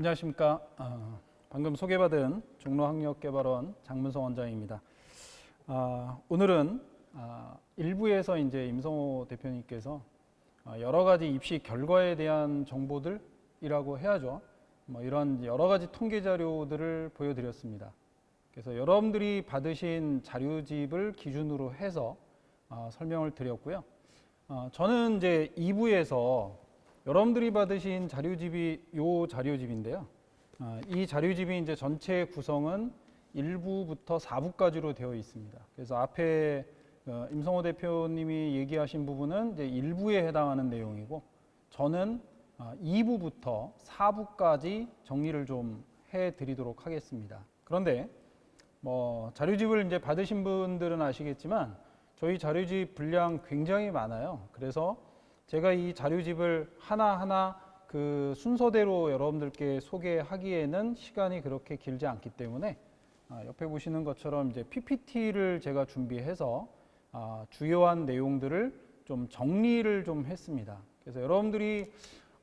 안녕하십니까. 어, 방금 소개받은 종로학력개발원 장문성 원장입니다. 아, 오늘은 아, 일부에서 이제 임성호 대표님께서 아, 여러 가지 입시 결과에 대한 정보들이라고 해야죠. 뭐 이런 여러 가지 통계 자료들을 보여드렸습니다. 그래서 여러분들이 받으신 자료집을 기준으로 해서 아, 설명을 드렸고요. 아, 저는 이제 2부에서 여러분들이 받으신 자료집이 요 자료집인데요. 아, 이 자료집이 이제 전체 구성은 1부부터 4부까지로 되어 있습니다. 그래서 앞에 어, 임성호 대표님이 얘기하신 부분은 이제 1부에 해당하는 내용이고 저는 2부부터 4부까지 정리를 좀 해드리도록 하겠습니다. 그런데 뭐 자료집을 이제 받으신 분들은 아시겠지만 저희 자료집 분량 굉장히 많아요. 그래서 제가 이 자료집을 하나하나 그 순서대로 여러분들께 소개하기에는 시간이 그렇게 길지 않기 때문에 아, 옆에 보시는 것처럼 이제 PPT를 제가 준비해서 아, 주요한 내용들을 좀 정리를 좀 했습니다. 그래서 여러분들이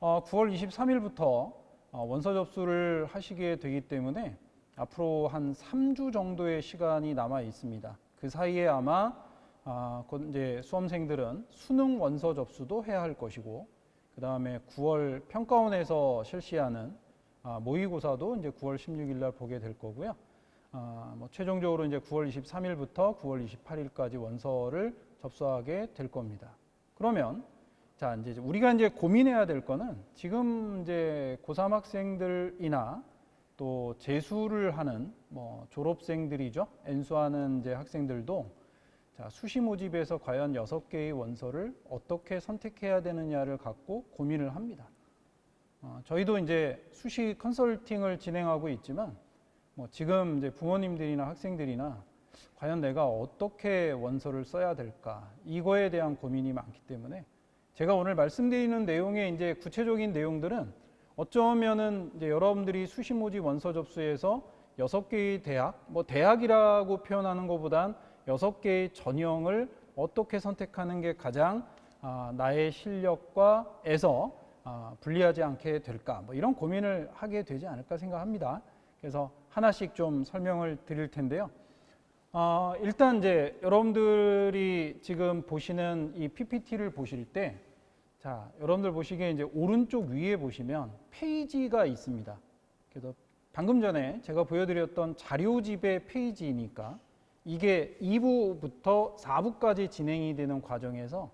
9월 어, 23일부터 어, 원서 접수를 하시게 되기 때문에 앞으로 한 3주 정도의 시간이 남아 있습니다. 그 사이에 아마 아, 이제 수험생들은 수능 원서 접수도 해야 할 것이고 그 다음에 9월 평가원에서 실시하는 아, 모의고사도 이제 9월 16일 날 보게 될 거고요. 아, 뭐 최종적으로 이제 9월 23일부터 9월 28일까지 원서를 접수하게 될 겁니다. 그러면 자 이제 우리가 이제 고민해야 될 거는 지금 이제 고3 학생들이나 또 재수를 하는 뭐 졸업생들이죠. 엔수하는 이제 학생들도 자, 수시 모집에서 과연 여섯 개의 원서를 어떻게 선택해야 되느냐를 갖고 고민을 합니다. 어, 저희도 이제 수시 컨설팅을 진행하고 있지만 뭐 지금 이제 부모님들이나 학생들이나 과연 내가 어떻게 원서를 써야 될까 이거에 대한 고민이 많기 때문에 제가 오늘 말씀드리는 내용의 이제 구체적인 내용들은 어쩌면은 이제 여러분들이 수시 모집 원서 접수에서 여섯 개의 대학, 뭐 대학이라고 표현하는 것보단 여섯 개의 전형을 어떻게 선택하는 게 가장 아, 나의 실력과에서 아, 불리하지 않게 될까 뭐 이런 고민을 하게 되지 않을까 생각합니다. 그래서 하나씩 좀 설명을 드릴 텐데요. 어, 일단 이제 여러분들이 지금 보시는 이 PPT를 보실 때, 자, 여러분들 보시기에 이제 오른쪽 위에 보시면 페이지가 있습니다. 그래서 방금 전에 제가 보여드렸던 자료집의 페이지니까 이게 2부부터 4부까지 진행이 되는 과정에서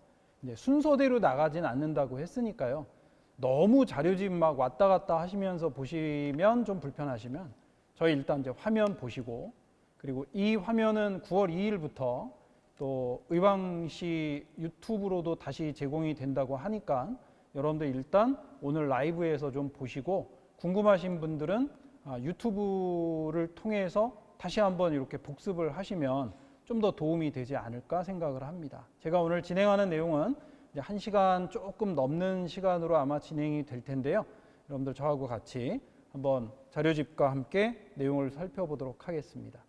순서대로 나가진 않는다고 했으니까요. 너무 자료집 막 왔다 갔다 하시면서 보시면 좀 불편하시면 저희 일단 이제 화면 보시고 그리고 이 화면은 9월 2일부터 또 의왕시 유튜브로도 다시 제공이 된다고 하니까 여러분들 일단 오늘 라이브에서 좀 보시고 궁금하신 분들은 아, 유튜브를 통해서 다시 한번 이렇게 복습을 하시면 좀 더 도움이 되지 않을까 생각을 합니다. 제가 오늘 진행하는 내용은 이제 1시간 조금 넘는 시간으로 아마 진행이 될 텐데요. 여러분들 저하고 같이 한번 자료집과 함께 내용을 살펴보도록 하겠습니다.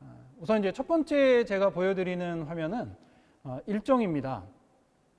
아, 우선 이제 첫 번째 제가 보여드리는 화면은 아, 일정입니다.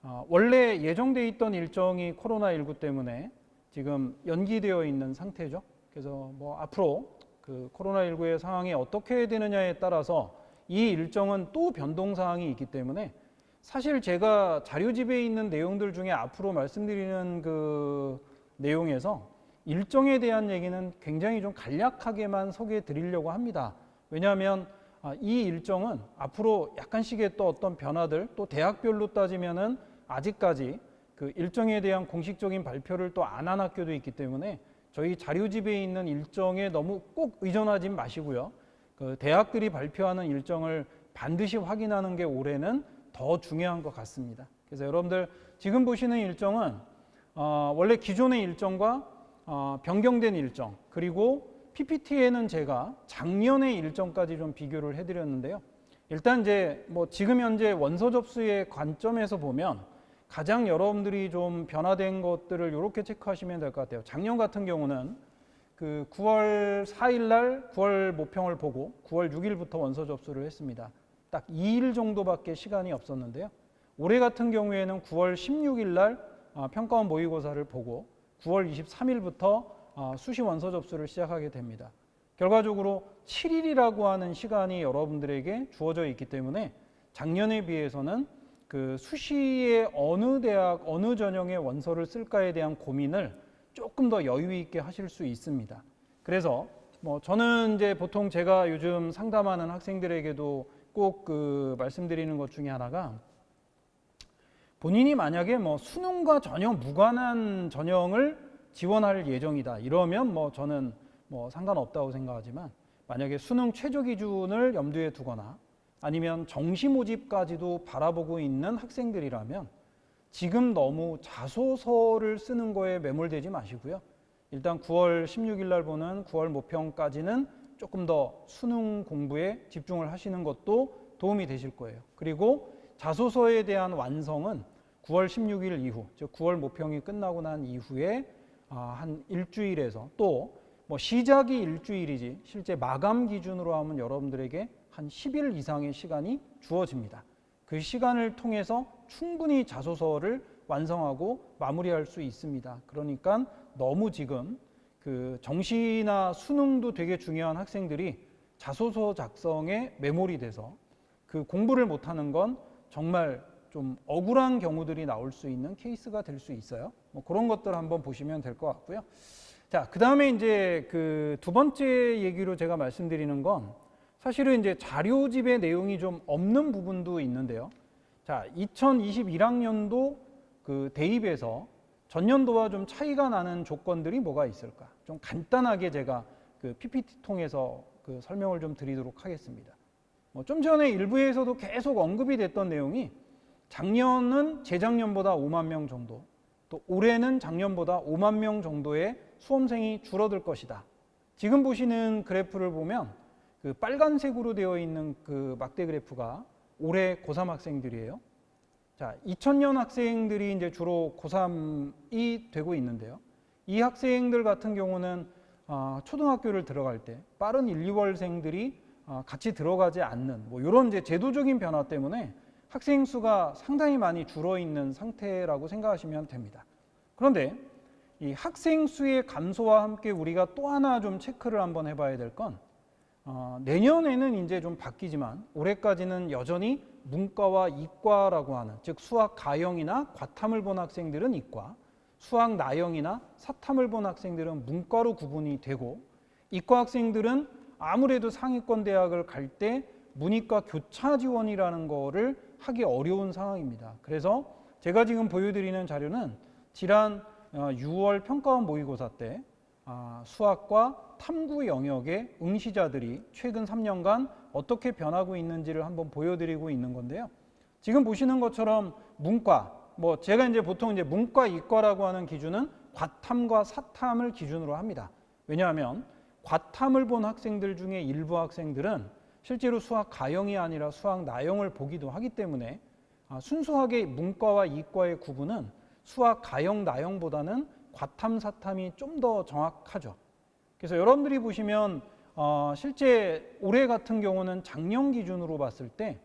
아, 원래 예정돼 있던 일정이 코로나19 때문에 지금 연기되어 있는 상태죠. 그래서 뭐 앞으로 그 코로나19의 상황이 어떻게 되느냐에 따라서 이 일정은 또 변동 사항이 있기 때문에 사실 제가 자료집에 있는 내용들 중에 앞으로 말씀드리는 그 내용에서 일정에 대한 얘기는 굉장히 좀 간략하게만 소개해 드리려고 합니다. 왜냐하면 아, 이 일정은 앞으로 약간씩의 또 어떤 변화들 또 대학별로 따지면은 아직까지 그 일정에 대한 공식적인 발표를 또 안 한 학교도 있기 때문에 저희 자료집에 있는 일정에 너무 꼭 의존하지 마시고요. 그 대학들이 발표하는 일정을 반드시 확인하는 게 올해는 더 중요한 것 같습니다. 그래서 여러분들 지금 보시는 일정은 어, 원래 기존의 일정과 어, 변경된 일정 그리고 PPT에는 제가 작년의 일정까지 좀 비교를 해드렸는데요. 일단 이제 뭐 지금 현재 원서 접수의 관점에서 보면 가장 여러분들이 좀 변화된 것들을 이렇게 체크하시면 될 것 같아요. 작년 같은 경우는 그 9월 4일 날 9월 모평을 보고 9월 6일부터 원서 접수를 했습니다. 딱 2일 정도밖에 시간이 없었는데요. 올해 같은 경우에는 9월 16일 날 아, 평가원 모의고사를 보고 9월 23일부터 어, 수시 원서 접수를 시작하게 됩니다. 결과적으로 7일이라고 하는 시간이 여러분들에게 주어져 있기 때문에 작년에 비해서는 그 수시에 어느 대학 어느 전형의 원서를 쓸까에 대한 고민을 조금 더 여유 있게 하실 수 있습니다. 그래서 뭐 저는 이제 보통 제가 요즘 상담하는 학생들에게도 꼭 그 말씀드리는 것 중에 하나가 본인이 만약에 뭐 수능과 전혀 무관한 전형을 지원할 예정이다 이러면 뭐 저는 뭐 상관없다고 생각하지만 만약에 수능 최저 기준을 염두에 두거나 아니면 정시 모집까지도 바라보고 있는 학생들이라면 지금 너무 자소서를 쓰는 거에 매몰되지 마시고요. 일단 9월 16일 날 보는 9월 모평까지는 조금 더 수능 공부에 집중을 하시는 것도 도움이 되실 거예요. 그리고 자소서에 대한 완성은 9월 16일 이후, 즉 9월 모평이 끝나고 난 이후에 아, 한 일주일에서 또 뭐 시작이 일주일이지 실제 마감 기준으로 하면 여러분들에게 한 10일 이상의 시간이 주어집니다. 그 시간을 통해서 충분히 자소서를 완성하고 마무리할 수 있습니다. 그러니까 너무 지금 그 정시나 수능도 되게 중요한 학생들이 자소서 작성에 메모리 돼서 그 공부를 못하는 건 정말 좀 억울한 경우들이 나올 수 있는 케이스가 될 수 있어요. 뭐 그런 것들 한번 보시면 될 것 같고요. 자, 그 다음에 이제 그 두 번째 얘기로 제가 말씀드리는 건 사실은 이제 자료집의 내용이 좀 없는 부분도 있는데요. 자, 2021학년도 그 대입에서 전년도와 좀 차이가 나는 조건들이 뭐가 있을까? 좀 간단하게 제가 그 PPT 통해서 그 설명을 좀 드리도록 하겠습니다. 뭐 좀 전에 일부에서도 계속 언급이 됐던 내용이 작년은 재작년보다 5만 명 정도, 또 올해는 작년보다 5만 명 정도의 수험생이 줄어들 것이다. 지금 보시는 그래프를 보면 그 빨간색으로 되어 있는 그 막대 그래프가 올해 고3 학생들이에요. 자, 2000년 학생들이 이제 주로 고3이 되고 있는데요. 이 학생들 같은 경우는 어, 초등학교를 들어갈 때 빠른 1, 2월생들이 어, 같이 들어가지 않는 뭐 이런 이제 제도적인 변화 때문에 학생 수가 상당히 많이 줄어 있는 상태라고 생각하시면 됩니다. 그런데 이 학생 수의 감소와 함께 우리가 또 하나 좀 체크를 한번 해봐야 될 건 어, 내년에는 이제 좀 바뀌지만 올해까지는 여전히 문과와 이과라고 하는 즉 수학 가형이나 과탐을 본 학생들은 이과, 수학 나형이나 사탐을 본 학생들은 문과로 구분이 되고 이과 학생들은 아무래도 상위권 대학을 갈 때 문이과 교차 지원이라는 거를 하기 어려운 상황입니다. 그래서 제가 지금 보여드리는 자료는 지난 6월 어, 평가원 모의고사 때 아, 수학과 탐구 영역의 응시자들이 최근 3년간 어떻게 변하고 있는지를 한번 보여드리고 있는 건데요. 지금 보시는 것처럼 문과, 뭐 제가 이제 보통 이제 문과, 이과라고 하는 기준은 과탐과 사탐을 기준으로 합니다. 왜냐하면 과탐을 본 학생들 중에 일부 학생들은 실제로 수학 가형이 아니라 수학 나형을 보기도 하기 때문에 아, 순수하게 문과와 이과의 구분은 수학 가형, 나형보다는 과탐, 사탐이 좀 더 정확하죠. 그래서 여러분들이 보시면 어, 실제 올해 같은 경우는 작년 기준으로 봤을 때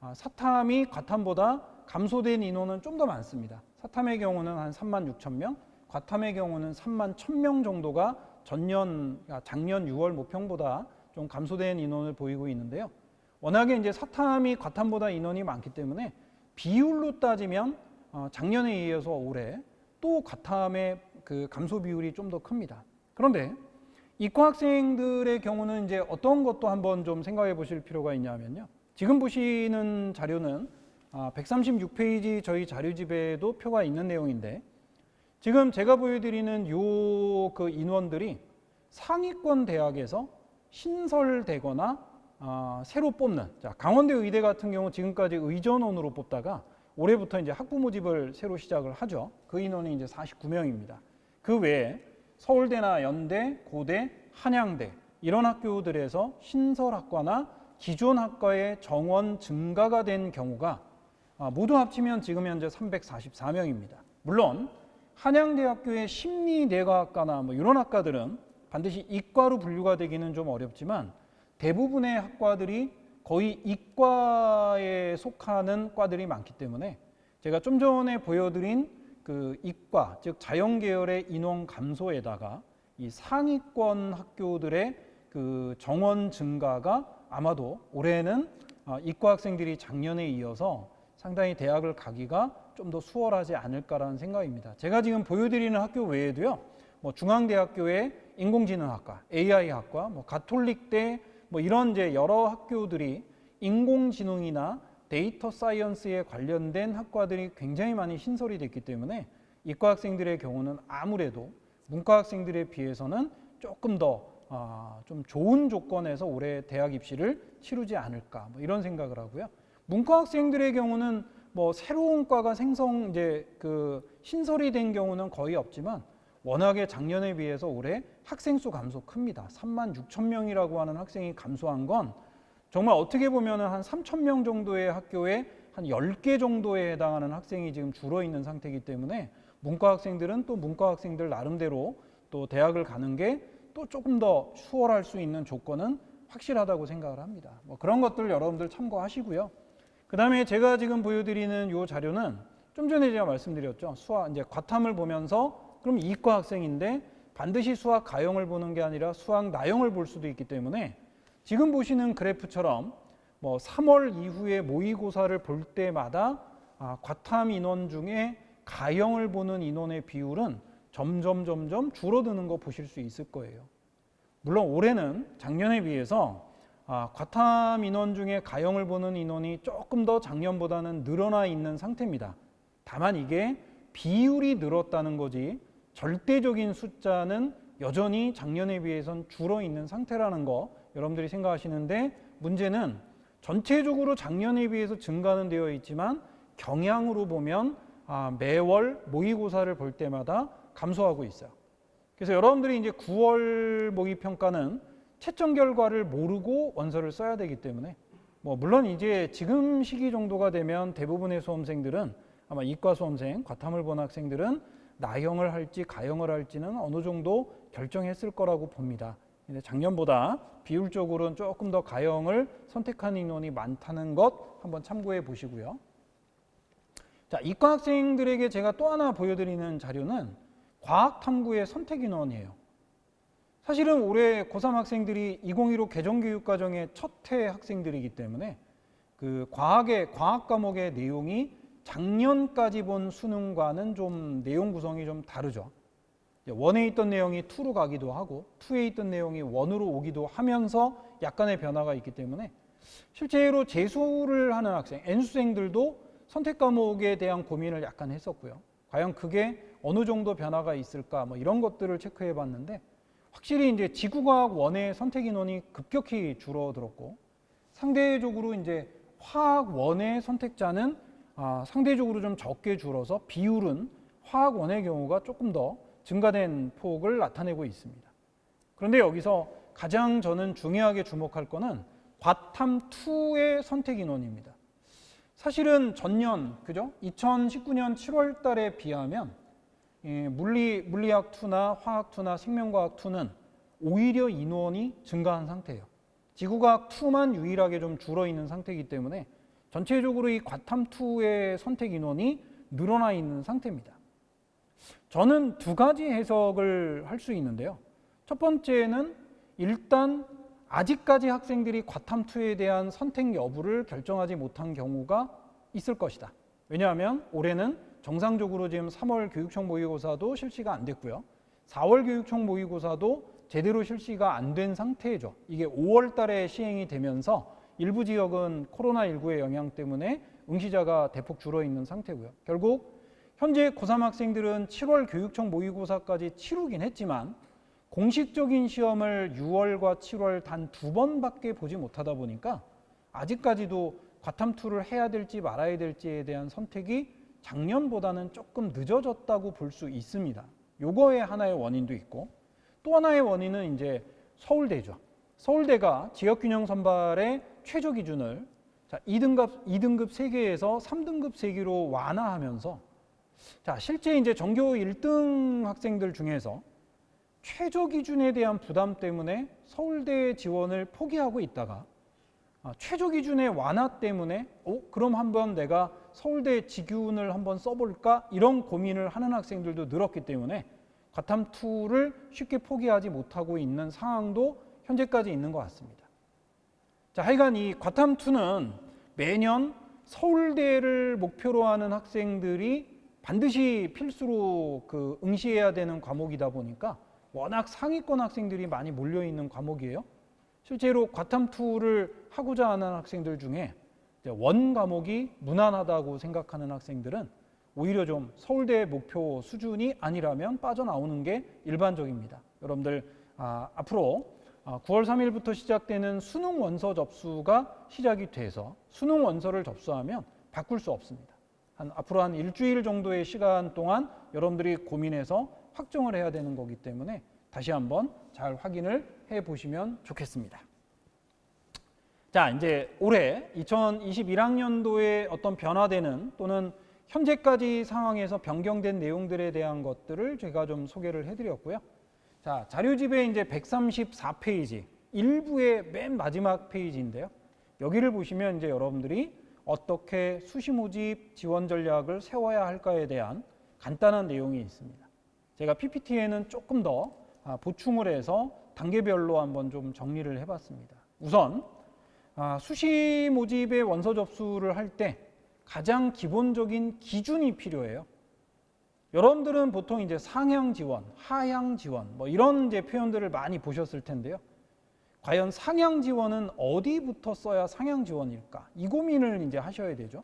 아, 사탐이 과탐보다 감소된 인원은 좀 더 많습니다. 사탐의 경우는 한 3만 6천 명, 과탐의 경우는 3만 1천 명 정도가 전년 아, 작년 6월 모평보다 좀 감소된 인원을 보이고 있는데요. 워낙에 이제 사탐이 과탐보다 인원이 많기 때문에 비율로 따지면 어, 작년에 이어서 올해 또 과탐의 그 감소 비율이 좀 더 큽니다. 그런데 이과 학생들의 경우는 이제 어떤 것도 한번 좀 생각해 보실 필요가 있냐면요. 지금 보시는 자료는 136페이지 아, 저희 자료집에도 표가 있는 내용인데 지금 제가 보여드리는 요 그 인원들이 상위권 대학에서 신설되거나 아, 새로 뽑는 자, 강원대 의대 같은 경우 지금까지 의전원으로 뽑다가 올해부터 이제 학부 모집을 새로 시작을 하죠. 그 인원이 이제 49명입니다. 그 외에 서울대나 연대, 고대, 한양대 이런 학교들에서 신설학과나 기존 학과의 정원 증가가 된 경우가 아, 모두 합치면 지금 현재 344명입니다. 물론 한양대학교의 심리내과학과나 뭐 이런 학과들은 반드시 이과로 분류가 되기는 좀 어렵지만 대부분의 학과들이 거의 이과에 속하는 과들이 많기 때문에 제가 좀 전에 보여드린 그 이과 즉 자연 계열의 인원 감소에다가 이 상위권 학교들의 그 정원 증가가 아마도 올해는 어, 이과 학생들이 작년에 이어서 상당히 대학을 가기가 좀 더 수월하지 않을까라는 생각입니다. 제가 지금 보여드리는 학교 외에도요, 뭐 중앙대학교의 인공지능학과, AI학과, 뭐 가톨릭대 뭐 이런 이제 여러 학교들이 인공지능이나 데이터 사이언스에 관련된 학과들이 굉장히 많이 신설이 됐기 때문에 이과 학생들의 경우는 아무래도 문과 학생들에 비해서는 조금 더 아, 좀 좋은 조건에서 올해 대학 입시를 치르지 않을까 뭐 이런 생각을 하고요. 문과 학생들의 경우는 뭐 새로운 과가 생성 이제 그 신설이 된 경우는 거의 없지만 워낙에 작년에 비해서 올해 학생 수 감소 큽니다. 3만 6천 명이라고 하는 학생이 감소한 건 정말 어떻게 보면은 한 3천 명 정도의 학교에 한 10개 정도에 해당하는 학생이 지금 줄어 있는 상태이기 때문에 문과 학생들은 또 문과 학생들 나름대로 또 대학을 가는 게 또 조금 더 수월할 수 있는 조건은 확실하다고 생각을 합니다. 뭐 그런 것들 여러분들 참고하시고요. 그 다음에 제가 지금 보여드리는 이 자료는 좀 전에 제가 말씀드렸죠. 수학, 이제 과탐을 보면서 그럼 이과 학생인데 반드시 수학 가형을 보는 게 아니라 수학 나형을 볼 수도 있기 때문에 지금 보시는 그래프처럼 뭐 3월 이후에 모의고사를 볼 때마다 아, 과탐 인원 중에 가형을 보는 인원의 비율은 점점 점점 줄어드는 거 보실 수 있을 거예요. 물론 올해는 작년에 비해서 아, 과탐 인원 중에 가형을 보는 인원이 조금 더 작년보다는 늘어나 있는 상태입니다. 다만 이게 비율이 늘었다는 거지 절대적인 숫자는 여전히 작년에 비해선 줄어 있는 상태라는 거 여러분들이 생각하시는데 문제는 전체적으로 작년에 비해서 증가는 되어 있지만 경향으로 보면 아, 매월 모의고사를 볼 때마다 감소하고 있어요. 그래서 여러분들이 이제 9월 모의 평가는 채점 결과를 모르고 원서를 써야 되기 때문에 뭐 물론 이제 지금 시기 정도가 되면 대부분의 수험생들은 아마 이과 수험생, 과탐을 본 학생들은 나형을 할지 가형을 할지는 어느 정도 결정했을 거라고 봅니다. 작년보다 비율적으로는 조금 더 가형을 선택한 인원이 많다는 것 한번 참고해 보시고요. 자, 이과 학생들에게 제가 또 하나 보여드리는 자료는 과학 탐구의 선택 인원이에요. 사실은 올해 고3 학생들이 2015 개정교육과정의 첫 해 학생들이기 때문에 그 과학의 과학 과목의 내용이 작년까지 본 수능과는 좀 내용 구성이 좀 다르죠. 원에 있던 내용이 투로 가기도 하고 투에 있던 내용이 원으로 오기도 하면서 약간의 변화가 있기 때문에 실제로 재수를 하는 학생, N수생들도 선택 과목에 대한 고민을 약간 했었고요. 과연 그게 어느 정도 변화가 있을까 뭐 이런 것들을 체크해 봤는데 확실히 이제 지구과학 원의 선택 인원이 급격히 줄어들었고 상대적으로 이제 화학 원의 선택자는 아, 상대적으로 좀 적게 줄어서 비율은 화학 원의 경우가 조금 더 증가된 폭을 나타내고 있습니다. 그런데 여기서 가장 저는 중요하게 주목할 거는 과탐2의 선택 인원입니다. 사실은 전년, 그죠? 2019년 7월 달에 비하면 예, 물리, 물리학 2나 화학 2나 생명과학 2는 오히려 인원이 증가한 상태예요. 지구과학 2만 유일하게 좀 줄어 있는 상태이기 때문에 전체적으로 이 과탐 2의 선택 인원이 늘어나 있는 상태입니다. 저는 두 가지 해석을 할 수 있는데요. 첫 번째는 일단 아직까지 학생들이 과탐 2에 대한 선택 여부를 결정하지 못한 경우가 있을 것이다. 왜냐하면 올해는 정상적으로 지금 3월 교육청 모의고사도 실시가 안 됐고요. 4월 교육청 모의고사도 제대로 실시가 안 된 상태죠. 이게 5월 달에 시행이 되면서 일부 지역은 코로나19의 영향 때문에 응시자가 대폭 줄어 있는 상태고요. 결국 현재 고3 학생들은 7월 교육청 모의고사까지 치르긴 했지만 공식적인 시험을 6월과 7월 단 두 번밖에 보지 못하다 보니까 아직까지도 과탐2를 해야 될지 말아야 될지에 대한 선택이 작년보다는 조금 늦어졌다고 볼 수 있습니다. 요거의 하나의 원인도 있고 또 하나의 원인은 이제 서울대죠. 서울대가 지역균형 선발의 최저 기준을 자, 2등급, 2등급 3개에서 3등급 3개로 완화하면서 자, 실제 이제 전교 1등 학생들 중에서 최저 기준에 대한 부담 때문에 서울대 지원을 포기하고 있다가 아, 최저 기준의 완화 때문에 어, 그럼 한번 내가 서울대 직윤을 한번 써볼까 이런 고민을 하는 학생들도 늘었기 때문에 과탐2를 쉽게 포기하지 못하고 있는 상황도 현재까지 있는 것 같습니다. 자, 하여간 이 과탐2는 매년 서울대를 목표로 하는 학생들이 반드시 필수로 그 응시해야 되는 과목이다 보니까 워낙 상위권 학생들이 많이 몰려 있는 과목이에요. 실제로 과탐2를 하고자 하는 학생들 중에 원 과목이 무난하다고 생각하는 학생들은 오히려 좀 서울대 목표 수준이 아니라면 빠져나오는 게 일반적입니다. 여러분들 아, 앞으로 아, 9월 3일부터 시작되는 수능 원서 접수가 시작이 돼서 수능 원서를 접수하면 바꿀 수 없습니다. 한 앞으로 한 일주일 정도의 시간 동안 여러분들이 고민해서 확정을 해야 되는 거기 때문에 다시 한번 잘 확인을 해 보시면 좋겠습니다. 자, 이제 올해 2021학년도에 어떤 변화되는 또는 현재까지 상황에서 변경된 내용들에 대한 것들을 제가 좀 소개를 해 드렸고요. 자, 자료집에 이제 134페이지, 일부의 맨 마지막 페이지인데요. 여기를 보시면 이제 여러분들이 어떻게 수시 모집 지원 전략을 세워야 할까에 대한 간단한 내용이 있습니다. 제가 PPT에는 조금 더 아, 보충을 해서 단계별로 한번 좀 정리를 해봤습니다. 우선 아, 수시 모집의 원서 접수를 할 때 가장 기본적인 기준이 필요해요. 여러분들은 보통 이제 상향 지원, 하향 지원 뭐 이런 이제 표현들을 많이 보셨을 텐데요. 과연 상향 지원은 어디부터 써야 상향 지원일까? 이 고민을 이제 하셔야 되죠.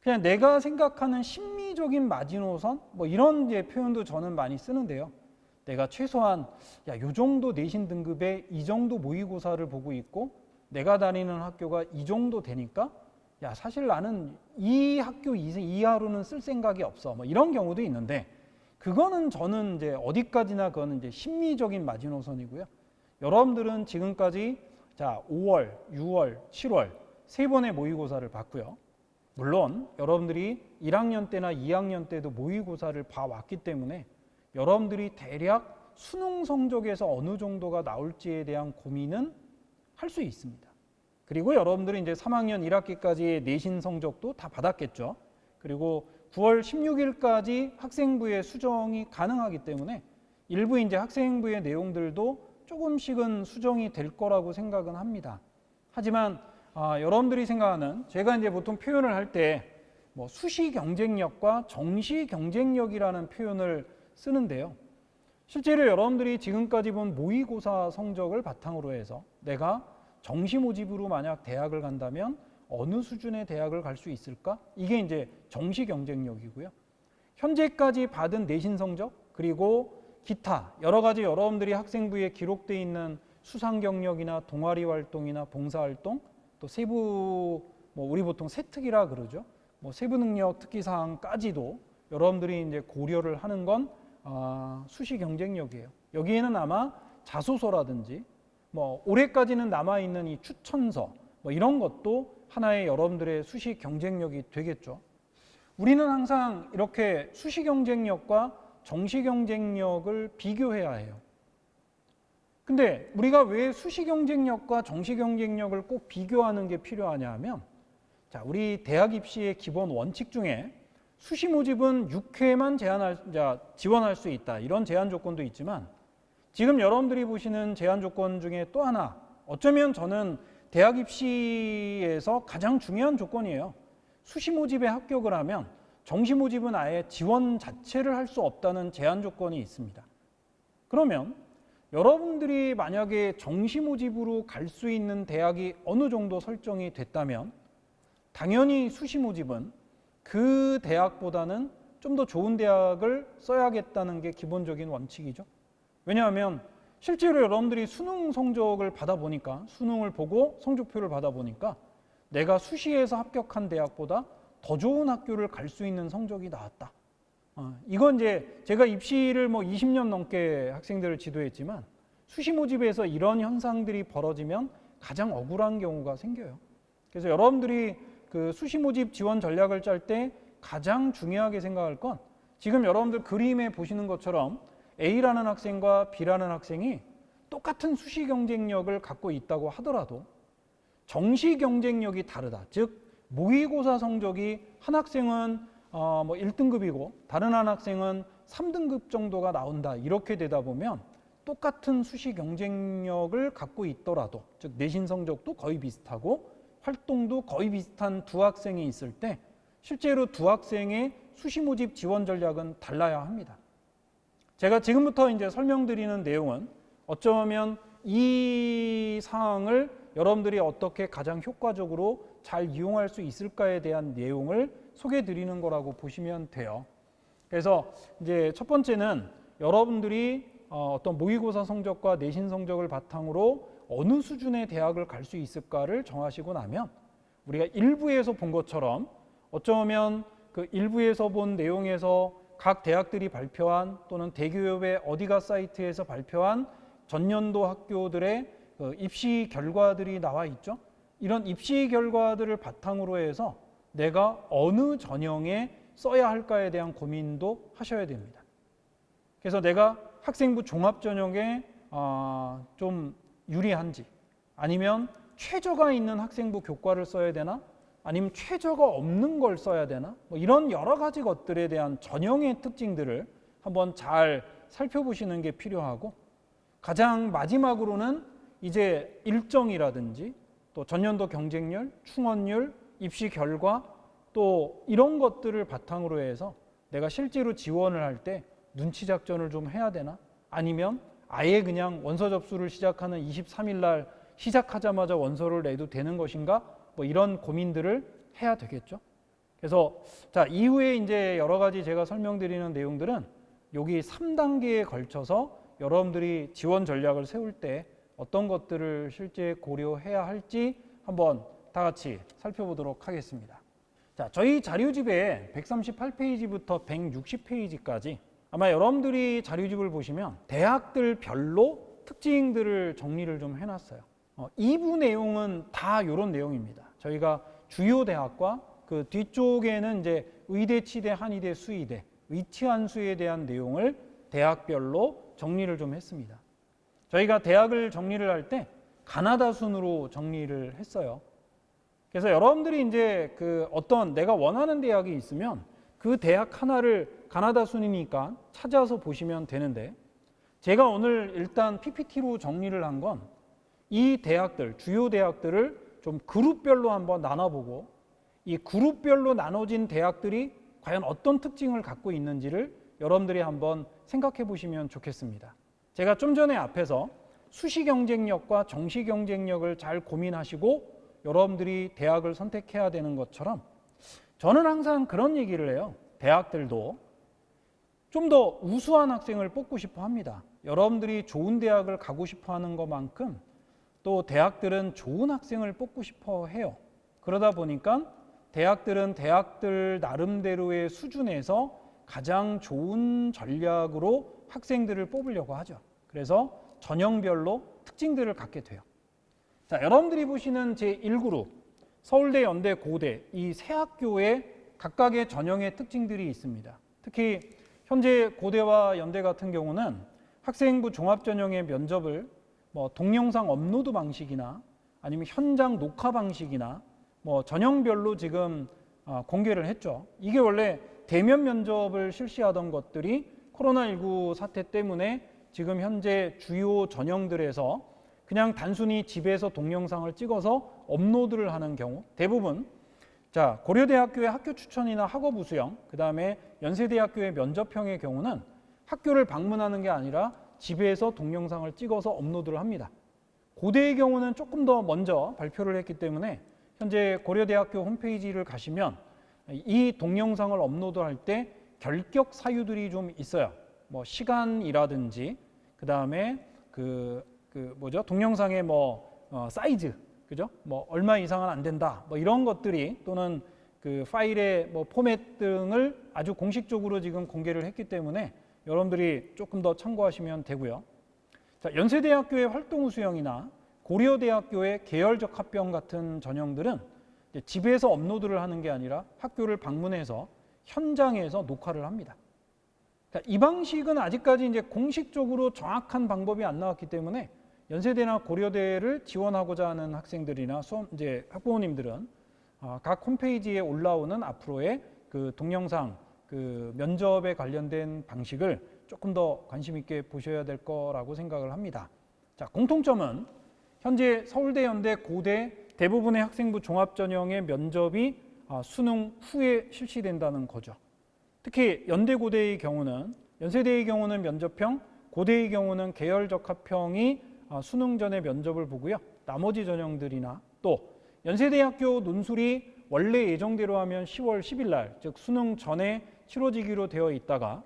그냥 내가 생각하는 심리적인 마지노선 뭐 이런 이제 표현도 저는 많이 쓰는데요. 내가 최소한 야, 요 정도 내신 등급의 이 정도 모의고사를 보고 있고 내가 다니는 학교가 이 정도 되니까 야, 사실 나는 이 학교 이하로는 쓸 생각이 없어. 뭐 이런 경우도 있는데 그거는 저는 이제 어디까지나 그거는 이제 심리적인 마지노선이고요. 여러분들은 지금까지 자, 5월, 6월, 7월 세 번의 모의고사를 봤고요. 물론 여러분들이 1학년 때나 2학년 때도 모의고사를 봐왔기 때문에 여러분들이 대략 수능 성적에서 어느 정도가 나올지에 대한 고민은 할 수 있습니다. 그리고 여러분들이 이제 3학년 1학기까지의 내신 성적도 다 받았겠죠. 그리고 9월 16일까지 학생부의 수정이 가능하기 때문에 일부 이제 학생부의 내용들도 조금씩은 수정이 될 거라고 생각은 합니다. 하지만 아, 여러분들이 생각하는 제가 이제 보통 표현을 할 때 뭐 수시 경쟁력과 정시 경쟁력이라는 표현을 쓰는데요. 실제로 여러분들이 지금까지 본 모의고사 성적을 바탕으로 해서 내가 정시 모집으로 만약 대학을 간다면 어느 수준의 대학을 갈 수 있을까? 이게 이제 정시 경쟁력이고요. 현재까지 받은 내신 성적 그리고 기타 여러 가지 여러분들이 학생부에 기록되어 있는 수상 경력이나 동아리 활동이나 봉사 활동 또 세부 뭐 우리 보통 세특이라 그러죠. 뭐 세부 능력 특기 사항까지도 여러분들이 이제 고려를 하는 건 아, 수시 경쟁력이에요. 여기에는 아마 자소서라든지 뭐 올해까지는 남아 있는 이 추천서 뭐 이런 것도 하나의 여러분들의 수시 경쟁력이 되겠죠. 우리는 항상 이렇게 수시 경쟁력과 정시 경쟁력을 비교해야 해요. 근데 우리가 왜 수시 경쟁력과 정시 경쟁력을 꼭 비교하는 게 필요하냐 하면 자, 우리 대학 입시의 기본 원칙 중에 수시 모집은 6회만 제한할, 자, 지원할 수 있다. 이런 제한 조건도 있지만 지금 여러분들이 보시는 제한 조건 중에 또 하나 어쩌면 저는 대학 입시에서 가장 중요한 조건이에요. 수시 모집에 합격을 하면 정시 모집은 아예 지원 자체를 할 수 없다는 제한 조건이 있습니다. 그러면 여러분들이 만약에 정시 모집으로 갈 수 있는 대학이 어느 정도 설정이 됐다면 당연히 수시 모집은 그 대학보다는 좀 더 좋은 대학을 써야겠다는 게 기본적인 원칙이죠. 왜냐하면 실제로 여러분들이 수능 성적을 받아보니까 수능을 보고 성적표를 받아보니까 내가 수시에서 합격한 대학보다 더 좋은 학교를 갈 수 있는 성적이 나왔다. 어, 이건 이제 제가 입시를 뭐 20년 넘게 학생들을 지도했지만 수시 모집에서 이런 현상들이 벌어지면 가장 억울한 경우가 생겨요. 그래서 여러분들이 그 수시 모집 지원 전략을 짤 때 가장 중요하게 생각할 건 지금 여러분들 그림에 보시는 것처럼 A라는 학생과 B라는 학생이 똑같은 수시 경쟁력을 갖고 있다고 하더라도 정시 경쟁력이 다르다. 즉 모의고사 성적이 한 학생은 어, 뭐 1등급이고 다른 한 학생은 3등급 정도가 나온다. 이렇게 되다 보면 똑같은 수시 경쟁력을 갖고 있더라도 즉 내신 성적도 거의 비슷하고 활동도 거의 비슷한 두 학생이 있을 때 실제로 두 학생의 수시 모집 지원 전략은 달라야 합니다. 제가 지금부터 이제 설명드리는 내용은 어쩌면 이 상황을 여러분들이 어떻게 가장 효과적으로 잘 이용할 수 있을까에 대한 내용을 소개해 드리는 거라고 보시면 돼요. 그래서 이제 첫 번째는 여러분들이 어, 어떤 모의고사 성적과 내신 성적을 바탕으로 어느 수준의 대학을 갈 수 있을까를 정하시고 나면 우리가 일부에서 본 것처럼 어쩌면 그 일부에서 본 내용에서 각 대학들이 발표한 또는 대기업의 어디가 사이트에서 발표한 전년도 학교들의 그 입시 결과들이 나와 있죠. 이런 입시 결과들을 바탕으로 해서 내가 어느 전형에 써야 할까에 대한 고민도 하셔야 됩니다. 그래서 내가 학생부 종합 전형에 어, 좀 유리한지 아니면 최저가 있는 학생부 교과를 써야 되나 아니면 최저가 없는 걸 써야 되나 뭐 이런 여러 가지 것들에 대한 전형의 특징들을 한번 잘 살펴보시는 게 필요하고 가장 마지막으로는 이제 일정이라든지 또 전년도 경쟁률, 충원율, 입시 결과 또 이런 것들을 바탕으로 해서 내가 실제로 지원을 할 때 눈치 작전을 좀 해야 되나? 아니면 아예 그냥 원서 접수를 시작하는 23일 날 시작하자마자 원서를 내도 되는 것인가? 뭐 이런 고민들을 해야 되겠죠. 그래서 자, 이후에 이제 여러 가지 제가 설명드리는 내용들은 여기 3단계에 걸쳐서 여러분들이 지원 전략을 세울 때 어떤 것들을 실제 고려해야 할지 한번 다 같이 살펴보도록 하겠습니다. 자, 저희 자료집에 138페이지부터 160페이지까지 아마 여러분들이 자료집을 보시면 대학들 별로 특징들을 정리를 좀 해놨어요. 어, 2부 내용은 다 이런 내용입니다. 저희가 주요 대학과 그 뒤쪽에는 이제 의대, 치대, 한의대, 수의대, 위치한 수에 대한 내용을 대학별로 정리를 좀 했습니다. 저희가 대학을 정리를 할 때 가나다 순으로 정리를 했어요. 그래서 여러분들이 이제 그 어떤 내가 원하는 대학이 있으면 그 대학 하나를 가나다 순이니까 찾아서 보시면 되는데 제가 오늘 일단 PPT로 정리를 한 건 이 대학들, 주요 대학들을 좀 그룹별로 한번 나눠보고 이 그룹별로 나눠진 대학들이 과연 어떤 특징을 갖고 있는지를 여러분들이 한번 생각해 보시면 좋겠습니다. 제가 좀 전에 앞에서 수시 경쟁력과 정시 경쟁력을 잘 고민하시고 여러분들이 대학을 선택해야 되는 것처럼 저는 항상 그런 얘기를 해요. 대학들도 좀 더 우수한 학생을 뽑고 싶어 합니다. 여러분들이 좋은 대학을 가고 싶어 하는 것만큼 또 대학들은 좋은 학생을 뽑고 싶어 해요. 그러다 보니까 대학들은 대학들 나름대로의 수준에서 가장 좋은 전략으로 학생들을 뽑으려고 하죠. 그래서 전형별로 특징들을 갖게 돼요. 자, 여러분들이 보시는 제1그룹 서울대, 연대, 고대 이 세 학교의 각각의 전형의 특징들이 있습니다. 특히 현재 고대와 연대 같은 경우는 학생부 종합 전형의 면접을 뭐 동영상 업로드 방식이나 아니면 현장 녹화 방식이나 뭐 전형별로 지금 어, 공개를 했죠. 이게 원래 대면 면접을 실시하던 것들이 코로나19 사태 때문에 지금 현재 주요 전형들에서 그냥 단순히 집에서 동영상을 찍어서 업로드를 하는 경우 대부분 자 고려대학교의 학교 추천이나 학업 우수형 그 다음에 연세대학교의 면접형의 경우는 학교를 방문하는 게 아니라 집에서 동영상을 찍어서 업로드를 합니다. 고대의 경우는 조금 더 먼저 발표를 했기 때문에 현재 고려대학교 홈페이지를 가시면 이 동영상을 업로드할 때 결격 사유들이 좀 있어요. 뭐 시간이라든지 그 다음에 그, 그 뭐죠 동영상의 뭐 어, 사이즈 그죠? 뭐 얼마 이상은 안 된다. 뭐 이런 것들이 또는 그 파일의 뭐 포맷 등을 아주 공식적으로 지금 공개를 했기 때문에 여러분들이 조금 더 참고하시면 되고요. 자, 연세대학교의 활동 우수형이나 고려대학교의 계열적 합병 같은 전형들은 집에서 업로드를 하는 게 아니라 학교를 방문해서 현장에서 녹화를 합니다. 그러니까 이 방식은 아직까지 이제 공식적으로 정확한 방법이 안 나왔기 때문에 연세대나 고려대를 지원하고자 하는 학생들이나 수험 이제 학부모님들은 어, 각 홈페이지에 올라오는 앞으로의 그 동영상 그 면접에 관련된 방식을 조금 더 관심 있게 보셔야 될 거라고 생각을 합니다. 자, 공통점은 현재 서울대, 연대, 고대 대부분의 학생부 종합전형의 면접이 아, 수능 후에 실시된다는 거죠. 특히 연대, 고대의 경우는 연세대의 경우는 면접형, 고대의 경우는 계열 적합형이 아, 수능 전에 면접을 보고요. 나머지 전형들이나 또 연세대학교 논술이 원래 예정대로 하면 10월 10일 날, 즉 수능 전에 치러지기로 되어 있다가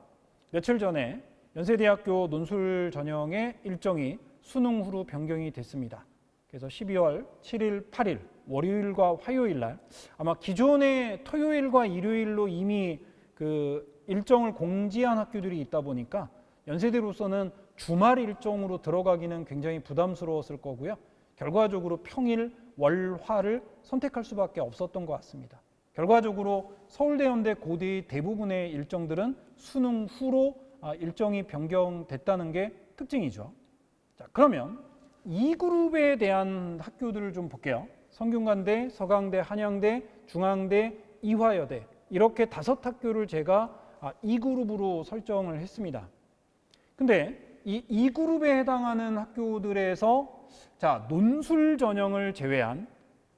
며칠 전에 연세대학교 논술 전형의 일정이 수능 후로 변경이 됐습니다. 그래서 12월 7일, 8일 월요일과 화요일 날 아마 기존의 토요일과 일요일로 이미 그 일정을 공지한 학교들이 있다 보니까 연세대로서는 주말 일정으로 들어가기는 굉장히 부담스러웠을 거고요. 결과적으로 평일, 월, 화를 선택할 수밖에 없었던 것 같습니다. 결과적으로 서울대, 연대, 고대의 대부분의 일정들은 수능 후로 아, 일정이 변경됐다는 게 특징이죠. 자, 그러면 이 그룹에 대한 학교들을 좀 볼게요. 성균관대, 서강대, 한양대, 중앙대, 이화여대 이렇게 다섯 학교를 제가 아, 이 그룹으로 설정을 했습니다. 근데 이, 이 그룹에 해당하는 학교들에서 자 논술 전형을 제외한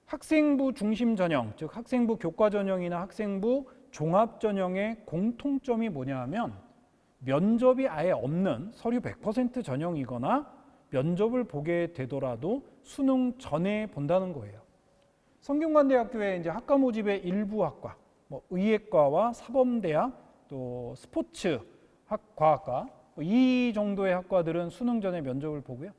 학생부 중심 전형, 즉 학생부 교과 전형이나 학생부 종합 전형의 공통점이 뭐냐 하면 면접이 아예 없는 서류 100% 전형이거나 면접을 보게 되더라도 수능 전에 본다는 거예요. 성균관대학교의 이제 학과 모집의 일부 학과, 뭐 의예과와 사범대학, 또 스포츠 학 과학과 뭐 이 정도의 학과들은 수능 전에 면접을 보고요.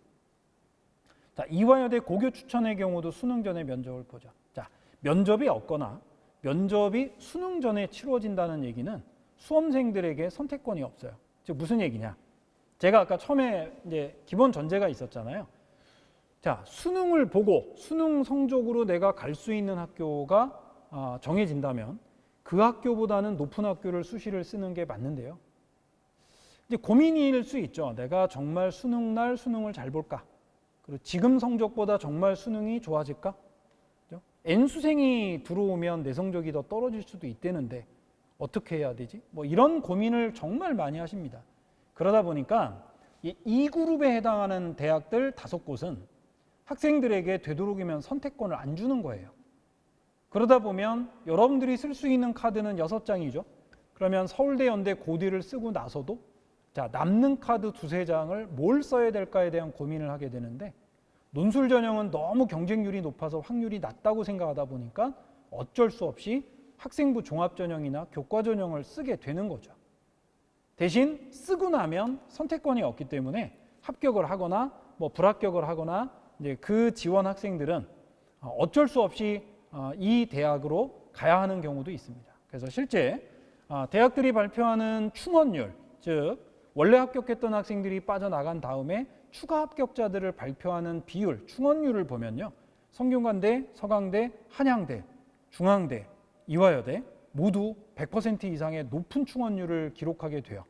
자, 이화여대 고교 추천의 경우도 수능 전에 면접을 보죠. 자, 면접이 없거나 면접이 수능 전에 치러진다는 얘기는 수험생들에게 선택권이 없어요. 즉 무슨 얘기냐? 제가 아까 처음에 이제 기본 전제가 있었잖아요. 자, 수능을 보고 수능 성적으로 내가 갈 수 있는 학교가 아, 정해진다면 그 학교보다는 높은 학교를 수시를 쓰는 게 맞는데요. 이제 고민일 수 있죠. 내가 정말 수능 날 수능을 잘 볼까? 그리고 지금 성적보다 정말 수능이 좋아질까? N수생이 들어오면 내 성적이 더 떨어질 수도 있다는데 어떻게 해야 되지? 뭐 이런 고민을 정말 많이 하십니다. 그러다 보니까 이 그룹에 해당하는 대학들 다섯 곳은 학생들에게 되도록이면 선택권을 안 주는 거예요. 그러다 보면 여러분들이 쓸 수 있는 카드는 여섯 장이죠. 그러면 서울대, 연대, 고대를 쓰고 나서도 자 남는 카드 두세 장을 뭘 써야 될까에 대한 고민을 하게 되는데 논술 전형은 너무 경쟁률이 높아서 확률이 낮다고 생각하다 보니까 어쩔 수 없이 학생부 종합 전형이나 교과 전형을 쓰게 되는 거죠. 대신 쓰고 나면 선택권이 없기 때문에 합격을 하거나 뭐 불합격을 하거나 이제 그 지원 학생들은 어쩔 수 없이 어, 이 대학으로 가야 하는 경우도 있습니다. 그래서 실제 어, 대학들이 발표하는 충원율, 즉 원래 합격했던 학생들이 빠져나간 다음에 추가 합격자들을 발표하는 비율, 충원율을 보면요. 성균관대, 서강대, 한양대, 중앙대, 이화여대 모두 100% 이상의 높은 충원율을 기록하게 돼요.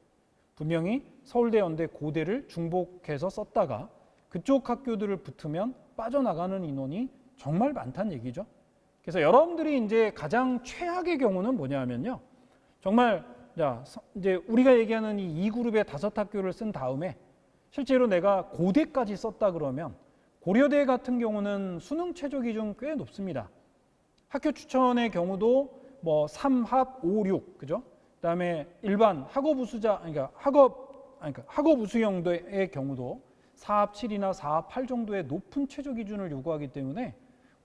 분명히 서울대, 연대, 고대를 중복해서 썼다가 그쪽 학교들을 붙으면 빠져나가는 인원이 정말 많다는 얘기죠. 그래서 여러분들이 이제 가장 최악의 경우는 뭐냐면요. 정말 자, 이제 우리가 얘기하는 이 2그룹의 다섯 학교를 쓴 다음에 실제로 내가 고대까지 썼다 그러면 고려대 같은 경우는 수능 최저 기준 꽤 높습니다. 학교 추천의 경우도 뭐 3합 5, 6 그죠? 그다음에 일반 학업 우수자 그러니까 학업 그러니까 학업 우수형의 경우도 4합 7이나 4합 8 정도의 높은 최저 기준을 요구하기 때문에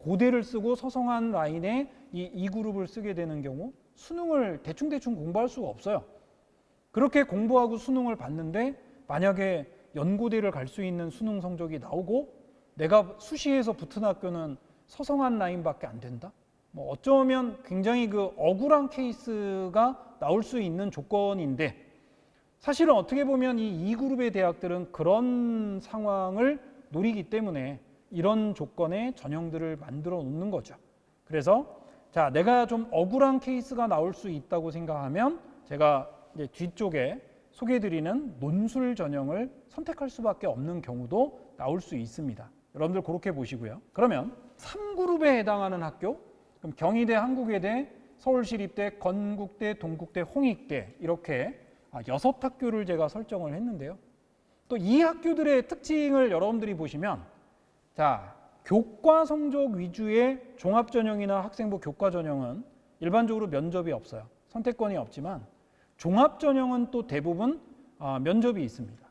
고대를 쓰고 서성한 라인에 이, 이 그룹을 쓰게 되는 경우 수능을 대충대충 공부할 수가 없어요. 그렇게 공부하고 수능을 봤는데 만약에 연고대를 갈 수 있는 수능 성적이 나오고 내가 수시에서 붙은 학교는 서성한 라인밖에 안 된다? 뭐 어쩌면 굉장히 그 억울한 케이스가 나올 수 있는 조건인데 사실은 어떻게 보면 이 2그룹의 대학들은 그런 상황을 노리기 때문에 이런 조건의 전형들을 만들어 놓는 거죠. 그래서 자, 내가 좀 억울한 케이스가 나올 수 있다고 생각하면 제가 이제 뒤쪽에 소개해드리는 논술 전형을 선택할 수밖에 없는 경우도 나올 수 있습니다. 여러분들 그렇게 보시고요. 그러면 3그룹에 해당하는 학교, 그럼 경희대, 한국외대, 서울시립대, 건국대, 동국대, 홍익대 이렇게 아, 여섯 학교를 제가 설정을 했는데요. 또 이 학교들의 특징을 여러분들이 보시면 자 교과 성적 위주의 종합 전형이나 학생부 교과 전형은 일반적으로 면접이 없어요. 선택권이 없지만 종합 전형은 또 대부분 아, 면접이 있습니다.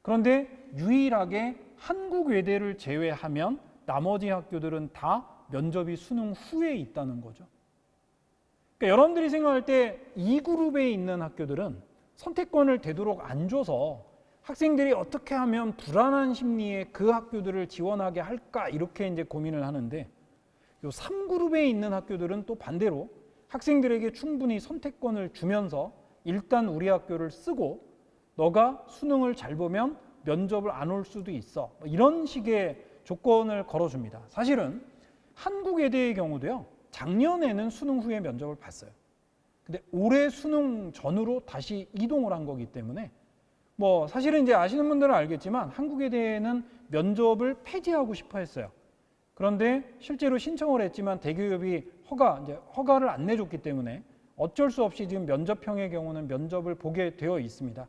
그런데 유일하게 한국 외대를 제외하면 나머지 학교들은 다 면접이 수능 후에 있다는 거죠. 그러니까 여러분들이 생각할 때 이 그룹에 있는 학교들은 선택권을 되도록 안 줘서 학생들이 어떻게 하면 불안한 심리에 그 학교들을 지원하게 할까 이렇게 이제 고민을 하는데 요 3그룹에 있는 학교들은 또 반대로 학생들에게 충분히 선택권을 주면서 일단 우리 학교를 쓰고 너가 수능을 잘 보면 면접을 안 올 수도 있어. 뭐 이런 식의 조건을 걸어줍니다. 사실은 한국외대의 경우도요. 작년에는 수능 후에 면접을 봤어요. 근데 올해 수능 전으로 다시 이동을 한 거기 때문에 뭐 사실은 이제 아시는 분들은 알겠지만 한국외대는 면접을 폐지하고 싶어 했어요. 그런데 실제로 신청을 했지만 대기업이 허가 이제 허가를 안 내줬기 때문에 어쩔 수 없이 지금 면접형의 경우는 면접을 보게 되어 있습니다.